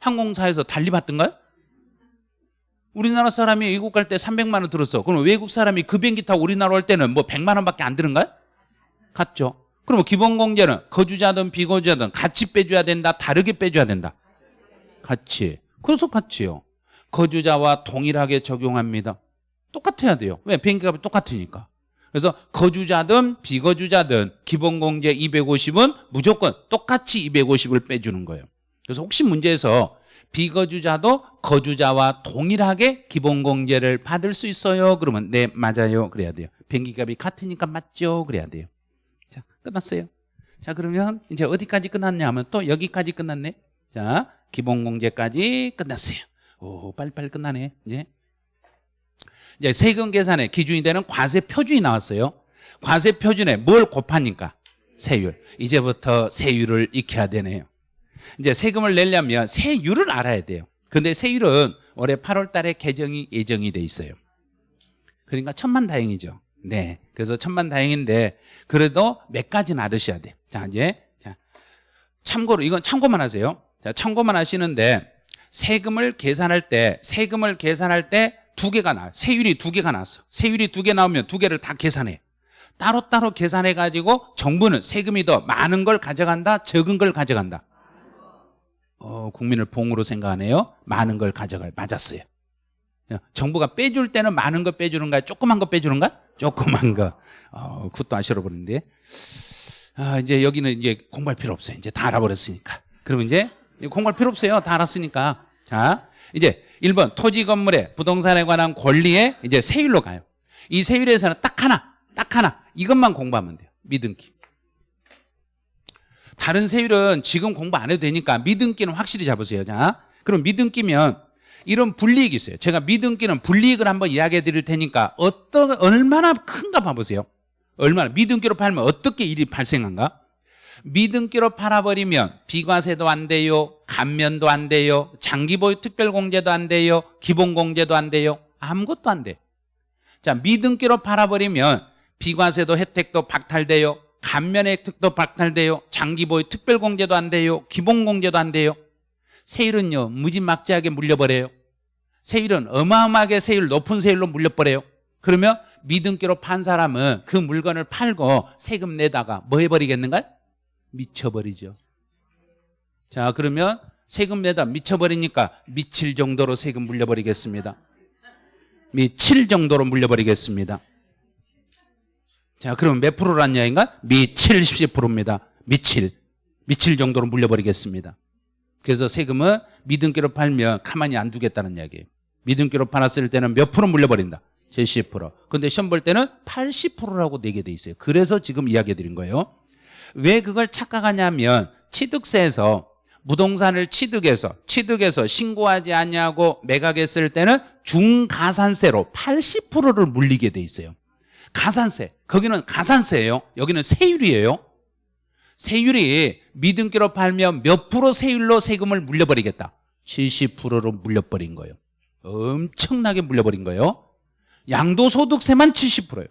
항공사에서 달리 받던가요? 우리나라 사람이 외국 갈 때 300만 원 들었어 그럼 외국 사람이 그 비행기 타고 우리나라 올 때는 뭐 100만 원밖에 안 드는가요? 같죠 그러면 기본 공제는 거주자든 비거주자든 같이 빼줘야 된다 다르게 빼줘야 된다 같이 그래서 같이요 거주자와 동일하게 적용합니다. 똑같아야 돼요. 왜? 비행기 값이 똑같으니까. 그래서 거주자든 비거주자든 기본공제 250은 무조건 똑같이 250을 빼주는 거예요. 그래서 혹시 문제에서 비거주자도 거주자와 동일하게 기본공제를 받을 수 있어요? 그러면 네 맞아요 그래야 돼요. 비행기값이 같으니까 맞죠? 그래야 돼요. 자 끝났어요. 자 그러면 이제 어디까지 끝났냐 하면 또 여기까지 끝났네. 자 기본공제까지 끝났어요. 오, 빨리빨리 끝나네. 이제. 이제 세금 계산의 기준이 되는 과세 표준이 나왔어요. 과세 표준에 뭘 곱하니까? 세율. 이제부터 세율을 익혀야 되네요. 이제 세금을 내려면 세율을 알아야 돼요. 근데 세율은 올해 8월 달에 개정이 예정이 돼 있어요. 그러니까 천만 다행이죠. 네. 그래서 천만 다행인데 그래도 몇 가지는 알으셔야 돼. 자, 이제 자. 참고로 이건 참고만 하세요. 자, 참고만 하시는데 세금을 계산할 때 세금을 계산할 때 두 개가 나와요 세율이 두 개가 나왔어. 세율이 두 개 나오면 두 개를 다 계산해. 따로따로 계산해 가지고 정부는 세금이 더 많은 걸 가져간다 적은 걸 가져간다. 어, 국민을 봉으로 생각하네요. 많은 걸 가져가요 맞았어요. 정부가 빼줄 때는 많은 거 빼주는가? 조그만 거 빼주는가? 조그만 거. 어, 그것도 아시러버리는데. 아, 이제 여기는 이제 공부할 필요 없어요. 이제 다 알아버렸으니까. 그러면 이제 공부할 필요 없어요. 다 알았으니까. 자, 이제 1번 토지 건물의 부동산에 관한 권리에 이제 세율로 가요. 이 세율에서는 딱 하나, 딱 하나 이것만 공부하면 돼요. 미등기. 다른 세율은 지금 공부 안 해도 되니까 미등기는 확실히 잡으세요. 자, 그럼 미등기면 이런 불이익이 있어요. 제가 미등기는 불이익을 한번 이야기해 드릴 테니까 어떤 얼마나 큰가 봐보세요. 얼마나 미등기로 팔면 어떻게 일이 발생한가? 미등기로 팔아버리면 비과세도 안 돼요 감면도 안 돼요 장기보유 특별공제도 안 돼요 기본공제도 안 돼요. 아무것도 안 돼 자 미등기로 팔아버리면 비과세도 혜택도 박탈돼요 감면 혜택도 박탈돼요 장기보유 특별공제도 안 돼요 기본공제도 안 돼요. 세율은요 무지막지하게 물려버려요. 세율은 어마어마하게 세율 높은 세율로 물려버려요. 그러면 미등기로 판 사람은 그 물건을 팔고 세금 내다가 뭐 해버리겠는가? 미쳐버리죠. 자 그러면 세금 내다 미쳐버리니까 미칠 정도로 세금 물려버리겠습니다. 미칠 정도로 물려버리겠습니다. 자 그러면 몇 프로란 이야기인가? 미 70%입니다. 미칠. 미칠 정도로 물려버리겠습니다. 그래서 세금은 미등기로 팔면 가만히 안 두겠다는 이야기예요. 미등기로 팔았을 때는 몇 프로 물려버린다? 70%. 근데 시험 볼 때는 80%라고 내게 돼 있어요. 그래서 지금 이야기 드린 거예요. 왜 그걸 착각하냐면 취득세에서 부동산을 취득해서 취득해서 신고하지 않냐고 매각했을 때는 중가산세로 80%를 물리게 돼 있어요. 가산세. 거기는 가산세예요. 여기는 세율이에요. 세율이 미등기로 팔면 몇 프로 세율로 세금을 물려버리겠다. 70%로 물려버린 거예요. 엄청나게 물려버린 거예요. 양도소득세만 70%예요.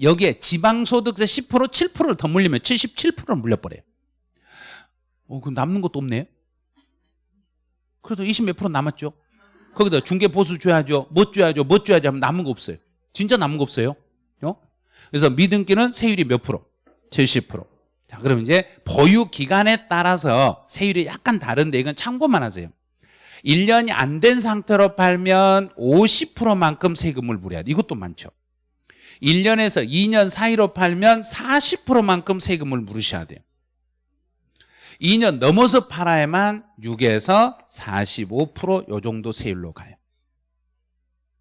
여기에 지방소득세 10% 7%를 더 물리면 77%를 물려버려요. 어, 그럼 남는 것도 없네요. 그래도 20 몇 프로 남았죠. 거기다 중개보수 줘야죠. 못 줘야죠. 못 줘야죠. 하면 남은 거 없어요. 진짜 남은 거 없어요. 어? 그래서 미등기는 세율이 몇 프로? 70%. 자, 그럼 이제 보유 기간에 따라서 세율이 약간 다른데 이건 참고만 하세요. 1년이 안 된 상태로 팔면 50%만큼 세금을 물어야 돼. 이것도 많죠. 1년에서 2년 사이로 팔면 40%만큼 세금을 물으셔야 돼요. 2년 넘어서 팔아야만 6에서 45%요 정도 세율로 가요.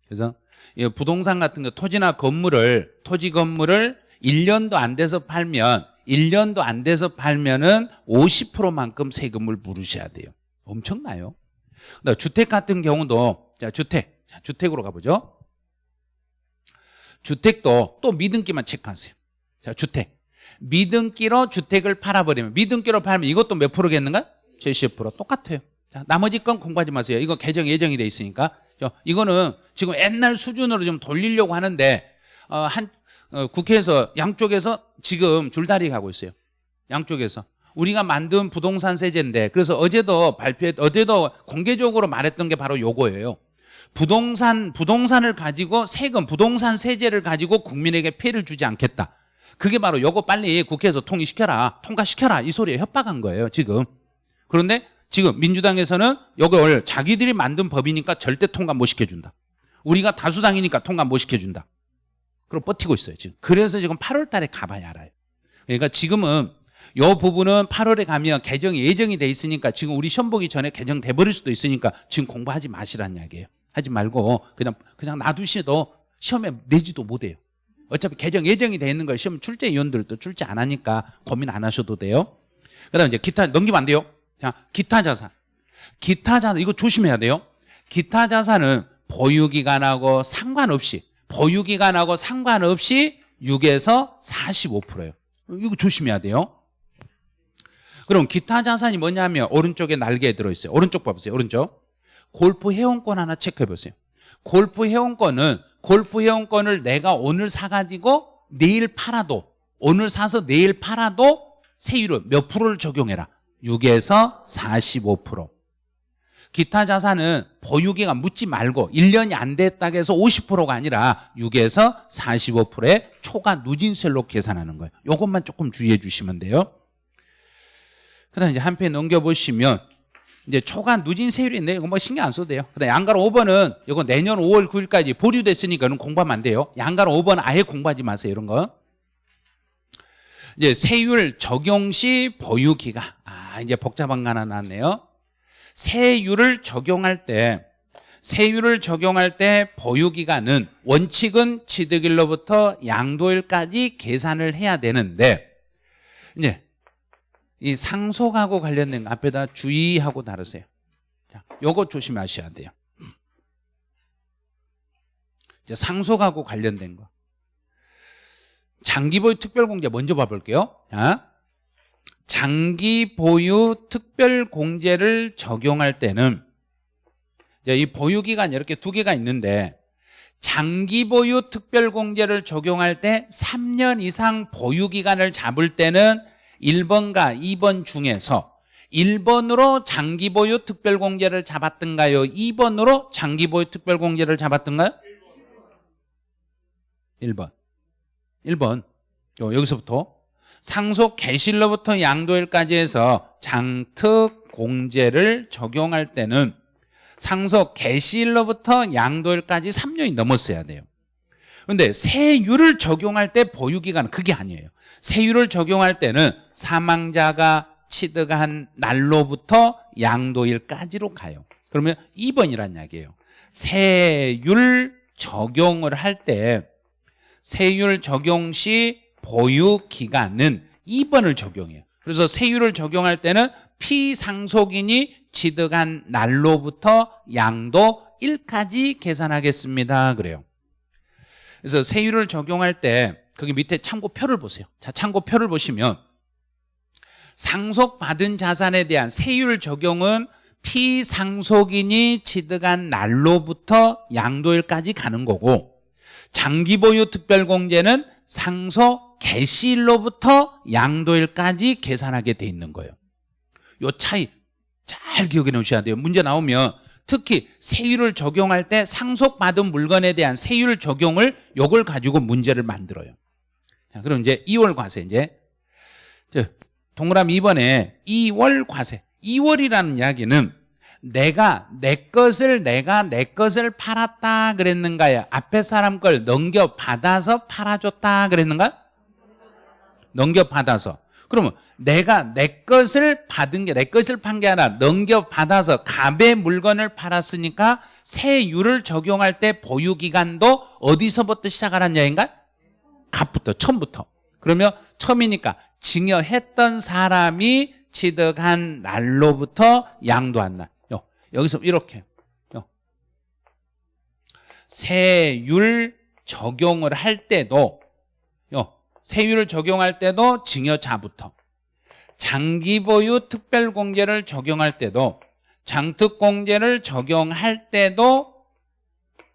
그래서 이 부동산 같은 거 토지나 건물을 토지 건물을 1년도 안 돼서 팔면 1년도 안 돼서 팔면은 50%만큼 세금을 물으셔야 돼요. 엄청나요. 주택 같은 경우도 자 주택 자 주택으로 가보죠. 주택도 또 미등기만 체크하세요. 자 주택 미등기로 주택을 팔아버리면 미등기로 팔면 이것도 몇 프로겠는가? 70% 똑같아요. 자, 나머지 건 공부하지 마세요. 이거 개정 예정이 돼 있으니까. 저, 이거는 지금 옛날 수준으로 좀 돌리려고 하는데 어, 한 어, 국회에서 양쪽에서 지금 줄다리 가고 있어요. 양쪽에서. 우리가 만든 부동산 세제인데 그래서 어제도 발표해 어제도 공개적으로 말했던 게 바로 요거예요. 부동산 부동산을 가지고 세금 부동산 세제를 가지고 국민에게 피해를 주지 않겠다. 그게 바로 요거 빨리 국회에서 통의시켜라 통과시켜라 이 소리에 협박한 거예요 지금. 그런데 지금 민주당에서는 요걸 자기들이 만든 법이니까 절대 통과 못 시켜준다. 우리가 다수당이니까 통과 못 시켜준다. 그럼 버티고 있어요 지금. 그래서 지금 8월 달에 가봐야 알아요. 그러니까 지금은 요 부분은 8월에 가면 개정이 예정이 돼 있으니까 지금 우리 시험 보기 전에 개정돼 버릴 수도 있으니까 지금 공부하지 마시라는 이야기예요 하지 말고 그냥 그냥 놔두시도 시험에 내지도 못해요 어차피 개정 예정이 돼 있는 걸 시험 출제 위원들도 출제 안 하니까 고민 안 하셔도 돼요. 그다음 이제 기타 넘기면 안 돼요. 자, 기타 자산. 기타 자산 이거 조심해야 돼요. 기타 자산은 보유 기간하고 상관없이 보유 기간하고 상관없이 6에서 45%예요. 이거 조심해야 돼요. 그럼 기타 자산이 뭐냐면 오른쪽에 날개에 들어 있어요. 오른쪽 봐보세요. 오른쪽. 골프 회원권 하나 체크해 보세요. 골프 회원권은 골프 회원권을 내가 오늘 사가지고 내일 팔아도 오늘 사서 내일 팔아도 세율은 몇 프로를 적용해라. 6에서 45% 기타 자산은 보유기간 묻지 말고 1년이 안 됐다고 해서 50%가 아니라 6에서 45%의 초과 누진세로 계산하는 거예요. 이것만 조금 주의해 주시면 돼요. 그 다음 이제 한페 넘겨보시면 이제 초간 누진 세율이 있네. 이거 뭐 신경 안 써도 돼요. 그다음 양가로 5번은 이거 내년 5월 9일까지 보류됐으니까 는 공부하면 안 돼요. 양가로 5번 아예 공부하지 마세요. 이런 거. 이제 세율 적용 시 보유 기간. 아, 이제 복잡한 거 하나 나왔네요. 세율을 적용할 때 세율을 적용할 때 보유 기간은 원칙은 취득일로부터 양도일까지 계산을 해야 되는데 이제 이 상속하고 관련된 거 앞에다 주의하고 다루세요. 자, 요거 조심하셔야 돼요. 이제 상속하고 관련된 거. 장기 보유 특별 공제 먼저 봐볼게요. 자, 장기 보유 특별 공제를 적용할 때는 이제 이 보유 기간 이렇게 두 개가 있는데 장기 보유 특별 공제를 적용할 때 3년 이상 보유 기간을 잡을 때는 1번과 2번 중에서 1번으로 장기보유 특별공제를 잡았던가요? 2번으로 장기보유 특별공제를 잡았던가요? 1번 1번 여기서부터 상속 개실로부터 양도일까지 해서 장특 공제를 적용할 때는 상속 개시일로부터 양도일까지 3년이 넘었어야 돼요 그런데 세율을 적용할 때 보유기간은 그게 아니에요 세율을 적용할 때는 사망자가 취득한 날로부터 양도일까지로 가요. 그러면 2번이란 이야기예요. 세율 적용을 할 때 세율 적용 시 보유 기간은 2번을 적용해요. 그래서 세율을 적용할 때는 피상속인이 취득한 날로부터 양도 1까지 계산하겠습니다. 그래요. 그래서 세율을 적용할 때 거기 밑에 참고표를 보세요. 자, 참고표를 보시면 상속받은 자산에 대한 세율 적용은 피상속인이 취득한 날로부터 양도일까지 가는 거고 장기보유 특별공제는 상속 개시일로부터 양도일까지 계산하게 돼 있는 거예요. 요 차이 잘 기억해 놓으셔야 돼요. 문제 나오면 특히 세율을 적용할 때 상속받은 물건에 대한 세율 적용을 요걸 가지고 문제를 만들어요. 자, 그럼 이제 2월 과세 이제 동그라미 2번에 2월 과세 2월이라는 이야기는 내가 내 것을 내가 내 것을 팔았다 그랬는가요? 앞에 사람 걸 넘겨 받아서 팔아줬다 그랬는가? 넘겨 받아서 그러면 내가 내 것을 받은 게 내 것을 판 게 아니라 넘겨 받아서 갑의 물건을 팔았으니까 세율을 적용할 때 보유 기간도 어디서부터 시작하라는 얘기인가? 갑부터 처음부터. 그러면 처음이니까 증여했던 사람이 취득한 날로부터 양도한 날. 여기서 이렇게. 세율 적용을 할 때도 세율을 적용할 때도 증여자부터 장기보유 특별공제를 적용할 때도 장특공제를 적용할 때도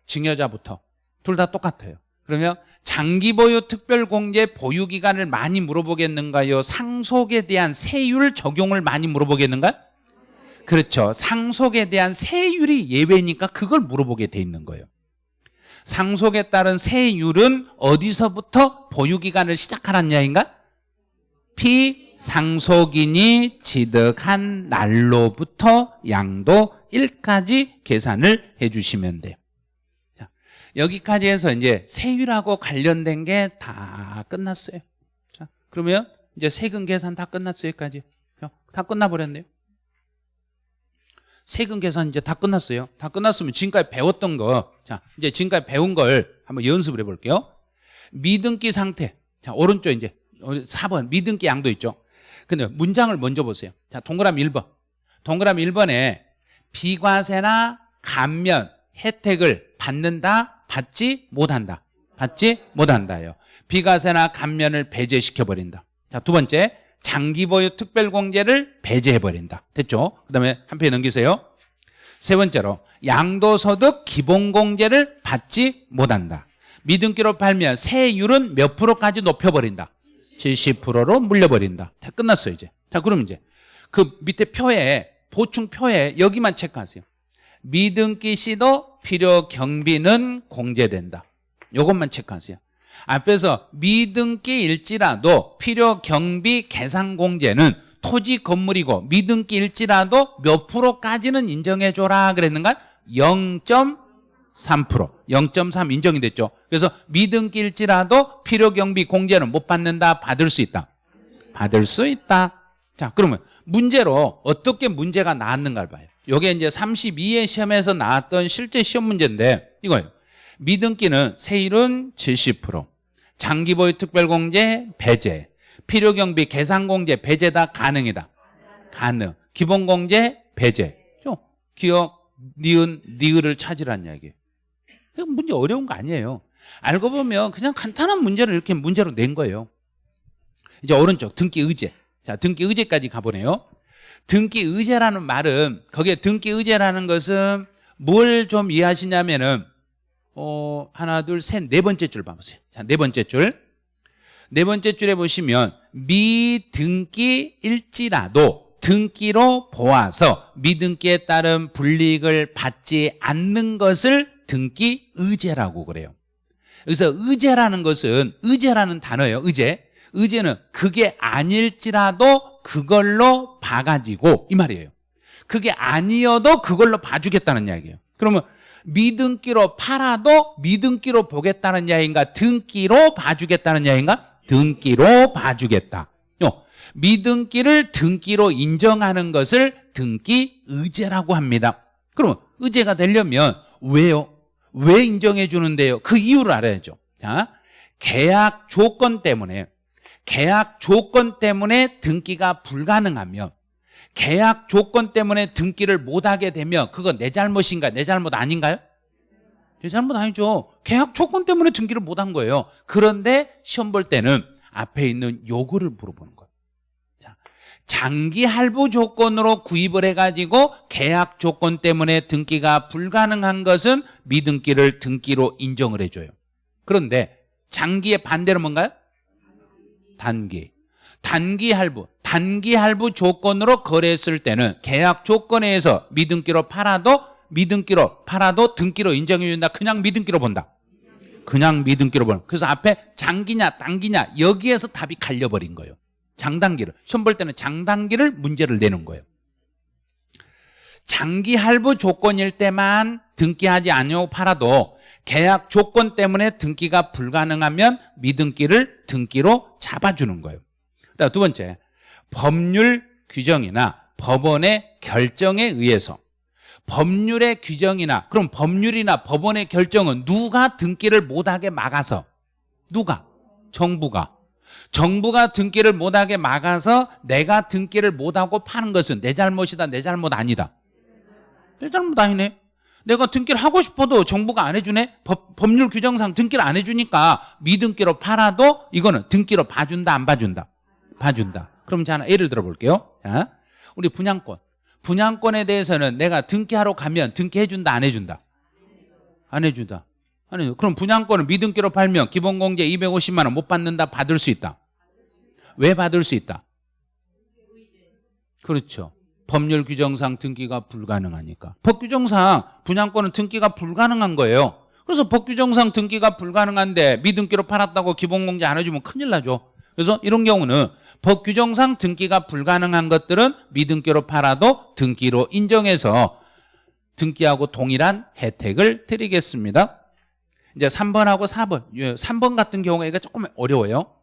증여자부터 둘 다 똑같아요 그러면 장기보유 특별공제 보유기간을 많이 물어보겠는가요? 상속에 대한 세율 적용을 많이 물어보겠는가? 그렇죠 상속에 대한 세율이 예외니까 그걸 물어보게 돼 있는 거예요 상속에 따른 세율은 어디서부터 보유기간을 시작하라는 이야기인가? 피상속인이 취득한 날로부터 양도 1까지 계산을 해주시면 돼요. 자, 여기까지 해서 이제 세율하고 관련된 게 다 끝났어요. 자, 그러면 이제 세금 계산 다 끝났어요 여기까지. 다 끝나버렸네요 세금 계산 이제 다 끝났어요. 다 끝났으면 지금까지 배웠던 거, 자, 이제 지금까지 배운 걸 한번 연습을 해볼게요. 미등기 상태. 자, 오른쪽 이제 4번 미등기 양도 있죠. 근데 문장을 먼저 보세요. 자, 동그라미 1번. 동그라미 1번에 비과세나 감면 혜택을 받는다, 받지 못한다. 받지 못한다예요. 비과세나 감면을 배제시켜 버린다. 자, 두 번째. 장기 보유 특별공제를 배제해버린다. 됐죠? 그 다음에 한 페이지 넘기세요. 세 번째로 양도소득 기본공제를 받지 못한다. 미등기로 팔면 세율은 몇 프로까지 높여버린다? 70%로 물려버린다. 다 끝났어요 이제. 자 그럼 이제 그 밑에 표에 보충표에 여기만 체크하세요. 미등기 시도 필요 경비는 공제된다. 요것만 체크하세요 앞에서 미등기 일지라도 필요 경비 계산 공제는 토지 건물이고 미등기 일지라도 몇 프로까지는 인정해줘라 그랬는가? 0.3% 0.3 인정이 됐죠. 그래서 미등기 일지라도 필요 경비 공제는 못 받는다. 받을 수 있다. 받을 수 있다. 자 그러면 문제로 어떻게 문제가 나왔는가를 봐요. 이게 이제 32회 시험에서 나왔던 실제 시험 문제인데 이거예요 미등기는 세율은 70% 장기보유 특별공제 배제 필요경비 계산공제 배제 다 가능이다. 가능. 기본공제 배제. 기억 니은 니을을 찾으란 이야기예요. 문제 어려운 거 아니에요. 알고 보면 그냥 간단한 문제를 이렇게 문제로 낸 거예요. 이제 오른쪽 등기 의제. 자 등기 의제까지 가보네요. 등기 의제라는 말은 거기에 등기 의제라는 것은 뭘 좀 이해하시냐면은 어, 하나, 둘, 셋, 네 번째 줄 봐보세요. 자, 네 번째 줄. 네 번째 줄에 보시면 미등기일지라도 등기로 보아서 미등기에 따른 불이익을 받지 않는 것을 등기 의제라고 그래요. 여기서 의제라는 것은 의제라는 단어예요. 의제. 의제는 그게 아닐지라도 그걸로 봐가지고 이 말이에요. 그게 아니어도 그걸로 봐주겠다는 이야기예요. 그러면 미등기로 팔아도 미등기로 보겠다는 야인가 등기로 봐주겠다는 야인가 등기로 봐주겠다 미등기를 등기로 인정하는 것을 등기 의제라고 합니다. 그럼 의제가 되려면 왜요? 왜 인정해 주는데요? 그 이유를 알아야죠. 자, 계약 조건 때문에 계약 조건 때문에 등기가 불가능하면 계약 조건 때문에 등기를 못하게 되면 그건 내 잘못인가 내 잘못 아닌가요? 내 잘못 아니죠. 계약 조건 때문에 등기를 못한 거예요. 그런데 시험 볼 때는 앞에 있는 요구를 물어보는 거예요. 자, 장기 할부 조건으로 구입을 해가지고 계약 조건 때문에 등기가 불가능한 것은 미등기를 등기로 인정을 해줘요. 그런데 장기의 반대로 뭔가요? 단기. 단기 할부. 단기 할부 조건으로 거래했을 때는 계약 조건에 의해서 미등기로 팔아도 미등기로 팔아도 등기로 인정해 준다. 그냥 미등기로 본다. 그냥 미등기로 보는. 그래서 앞에 장기냐 단기냐 여기에서 답이 갈려버린 거예요. 장단기를. 시험 볼 때는 장단기를 문제를 내는 거예요. 장기 할부 조건일 때만 등기하지 않고 팔아도 계약 조건 때문에 등기가 불가능하면 미등기를 등기로 잡아주는 거예요. 두 번째, 법률 규정이나 법원의 결정에 의해서 법률의 규정이나 그럼 법률이나 법원의 결정은 누가 등기를 못하게 막아서 누가? 정부가. 정부가 등기를 못하게 막아서 내가 등기를 못하고 파는 것은 내 잘못이다 내 잘못 아니다. 내 잘못 아니네. 내가 등기를 하고 싶어도 정부가 안 해주네. 법, 법률 규정상 등기를 안 해주니까 미등기로 팔아도 이거는 등기로 봐준다 안 봐준다? 봐준다 그럼 자 예를 들어 볼게요. 자, 우리 분양권. 분양권에 대해서는 내가 등기하러 가면 등기해준다 안 해준다? 안 해준다. 안 해준다. 그럼 분양권을 미등기로 팔면 기본공제 250만 원 못 받는다 받을 수 있다? 왜 받을 수 있다? 그렇죠. 법률 규정상 등기가 불가능하니까. 법 규정상 분양권은 등기가 불가능한 거예요. 그래서 법 규정상 등기가 불가능한데 미등기로 팔았다고 기본공제 안 해주면 큰일 나죠 그래서 이런 경우는 법 규정상 등기가 불가능한 것들은 미등기로 팔아도 등기로 인정해서 등기하고 동일한 혜택을 드리겠습니다. 이제 3번하고 4번. 3번 같은 경우가 조금 어려워요.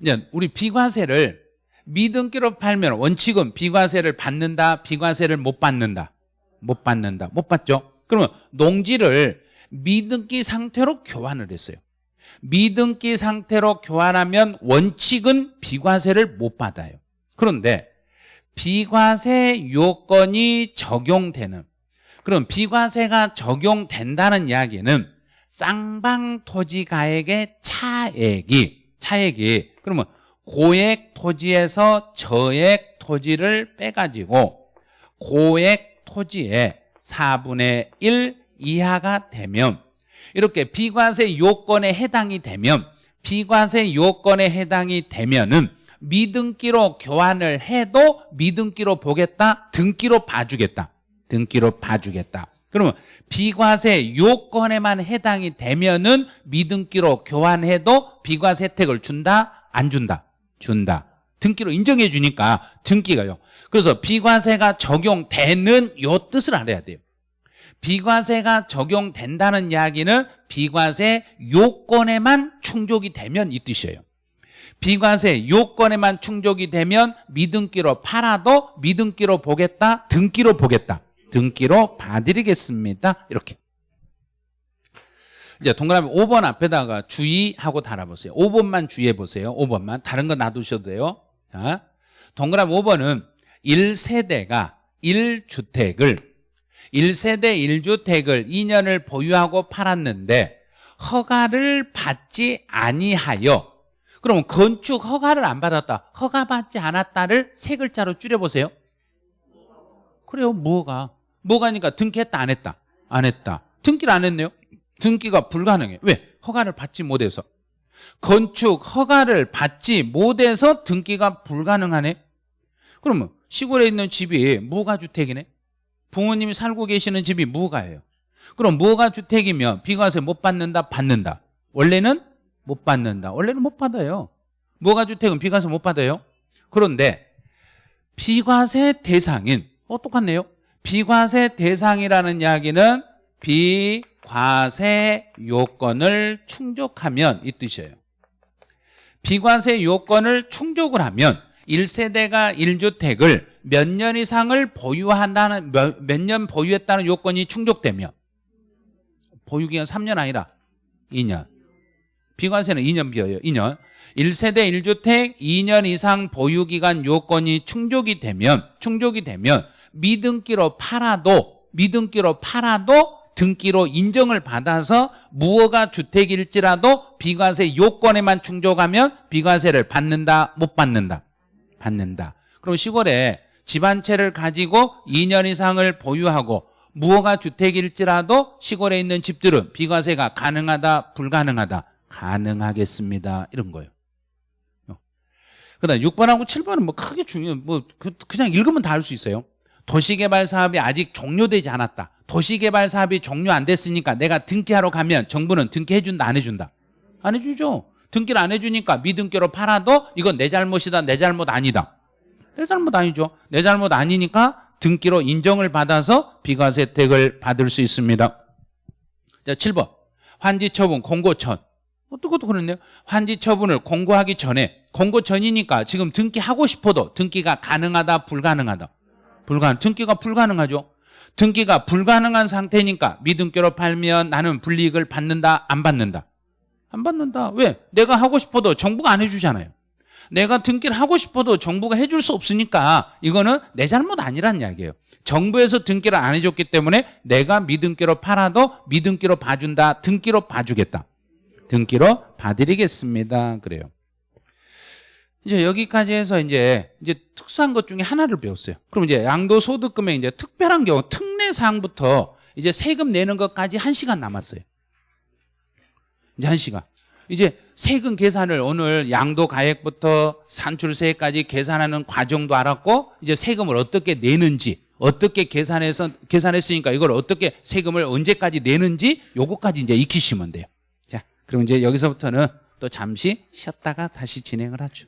이제 우리 비과세를 미등기로 팔면 원칙은 비과세를 받는다 비과세를 못 받는다. 못 받는다. 못 받죠? 그러면 농지를 미등기 상태로 교환을 했어요 미등기 상태로 교환하면 원칙은 비과세를 못 받아요. 그런데 비과세 요건이 적용되는 그럼 비과세가 적용된다는 이야기는 쌍방토지가액의 차액이 차액이 그러면 고액 토지에서 저액 토지를 빼가지고 고액 토지의 4분의 1 이하가 되면 이렇게 비과세 요건에 해당이 되면 비과세 요건에 해당이 되면은 미등기로 교환을 해도 미등기로 보겠다 등기로 봐주겠다. 등기로 봐주겠다. 그러면 비과세 요건에만 해당이 되면은 미등기로 교환해도 비과세 혜택을 준다 안 준다? 준다. 등기로 인정해 주니까 등기가요. 그래서 비과세가 적용되는 요 뜻을 알아야 돼요 비과세가 적용된다는 이야기는 비과세 요건에만 충족이 되면 이 뜻이에요. 비과세 요건에만 충족이 되면 미등기로 팔아도 미등기로 보겠다 등기로 보겠다. 등기로 봐드리겠습니다. 이렇게. 이제 동그라미 5번 앞에다가 주의하고 달아보세요. 5번만 주의해 보세요. 5번만. 다른 거 놔두셔도 돼요. 자, 동그라미 5번은 1세대가 1주택을 1세대 1주택을 2년을 보유하고 팔았는데 허가를 받지 아니하여 그럼 건축 허가를 안 받았다 허가받지 않았다를 세 글자로 줄여보세요. 그래요 무허가. 무허가니까 등기했다 안 했다. 안 했다. 등기를 안 했네요. 등기가 불가능해. 왜? 허가를 받지 못해서. 건축 허가를 받지 못해서 등기가 불가능하네? 그러면 시골에 있는 집이 무가주택이네 부모님이 살고 계시는 집이 무가예요. 그럼 무가 주택이면 비과세 못 받는다? 받는다. 원래는 못 받는다. 원래는 못 받아요. 무가 주택은 비과세 못 받아요. 그런데 비과세 대상인 어 똑같네요. 비과세 대상이라는 이야기는 비과세 요건을 충족하면 이 뜻이에요. 비과세 요건을 충족을 하면 1세대가 1주택을 몇 년 이상을 보유한다는 몇 년 보유했다는 요건이 충족되면 보유기간 3년 아니라 2년. 비과세는 2년 비어요. 2년. 1세대 1주택 2년 이상 보유기간 요건이 충족이 되면 충족이 되면 미등기로 팔아도 미등기로 팔아도 등기로 인정을 받아서 무허가 주택일지라도 비과세 요건에만 충족하면 비과세를 받는다 못 받는다 받는다 그럼 시골에 집한 채를 가지고 2년 이상을 보유하고 무허가 주택일지라도 시골에 있는 집들은 비과세가 가능하다 불가능하다 가능하겠습니다. 이런 거예요. 그다음 6번하고 7번은 뭐 크게 중요 뭐 그- 그냥 읽으면 다 알 수 있어요. 도시개발 사업이 아직 종료되지 않았다. 도시개발 사업이 종료 안 됐으니까 내가 등기하러 가면 정부는 등기해준다 안 해준다? 안 해주죠. 등기를 안 해주니까 미등기로 팔아도 이건 내 잘못이다 내 잘못 아니다 내 잘못 아니죠. 내 잘못 아니니까 등기로 인정을 받아서 비과세 혜택을 받을 수 있습니다. 자 7번. 환지 처분 공고천 어떻게도 그렇네요. 환지 처분을 공고하기 전에 공고 전이니까 지금 등기하고 싶어도 등기가 가능하다 불가능하다. 불가능 등기가 불가능하죠. 등기가 불가능한 상태니까 미등기로 팔면 나는 불이익을 받는다 안 받는다? 안 받는다. 왜? 내가 하고 싶어도 정부가 안 해주잖아요 내가 등기를 하고 싶어도 정부가 해줄 수 없으니까 이거는 내 잘못 아니란 이야기예요 정부에서 등기를 안 해줬기 때문에 내가 미등기로 팔아도 미등기로 봐준다 등기로 봐주겠다 등기로 봐드리겠습니다 그래요 이제 여기까지 해서 이제 이제 특수한 것 중에 하나를 배웠어요. 그럼 이제 양도 소득금의 이제 특별한 경우 특례 사항부터 이제 세금 내는 것까지 한 시간 남았어요. 이제 한 시간. 이제 세금 계산을 오늘 양도 가액부터 산출세까지 계산하는 과정도 알았고 이제 세금을 어떻게 내는지 어떻게 계산해서 계산했으니까 이걸 어떻게 세금을 언제까지 내는지 요거까지 이제 익히시면 돼요. 자, 그럼 이제 여기서부터는 또 잠시 쉬었다가 다시 진행을 하죠.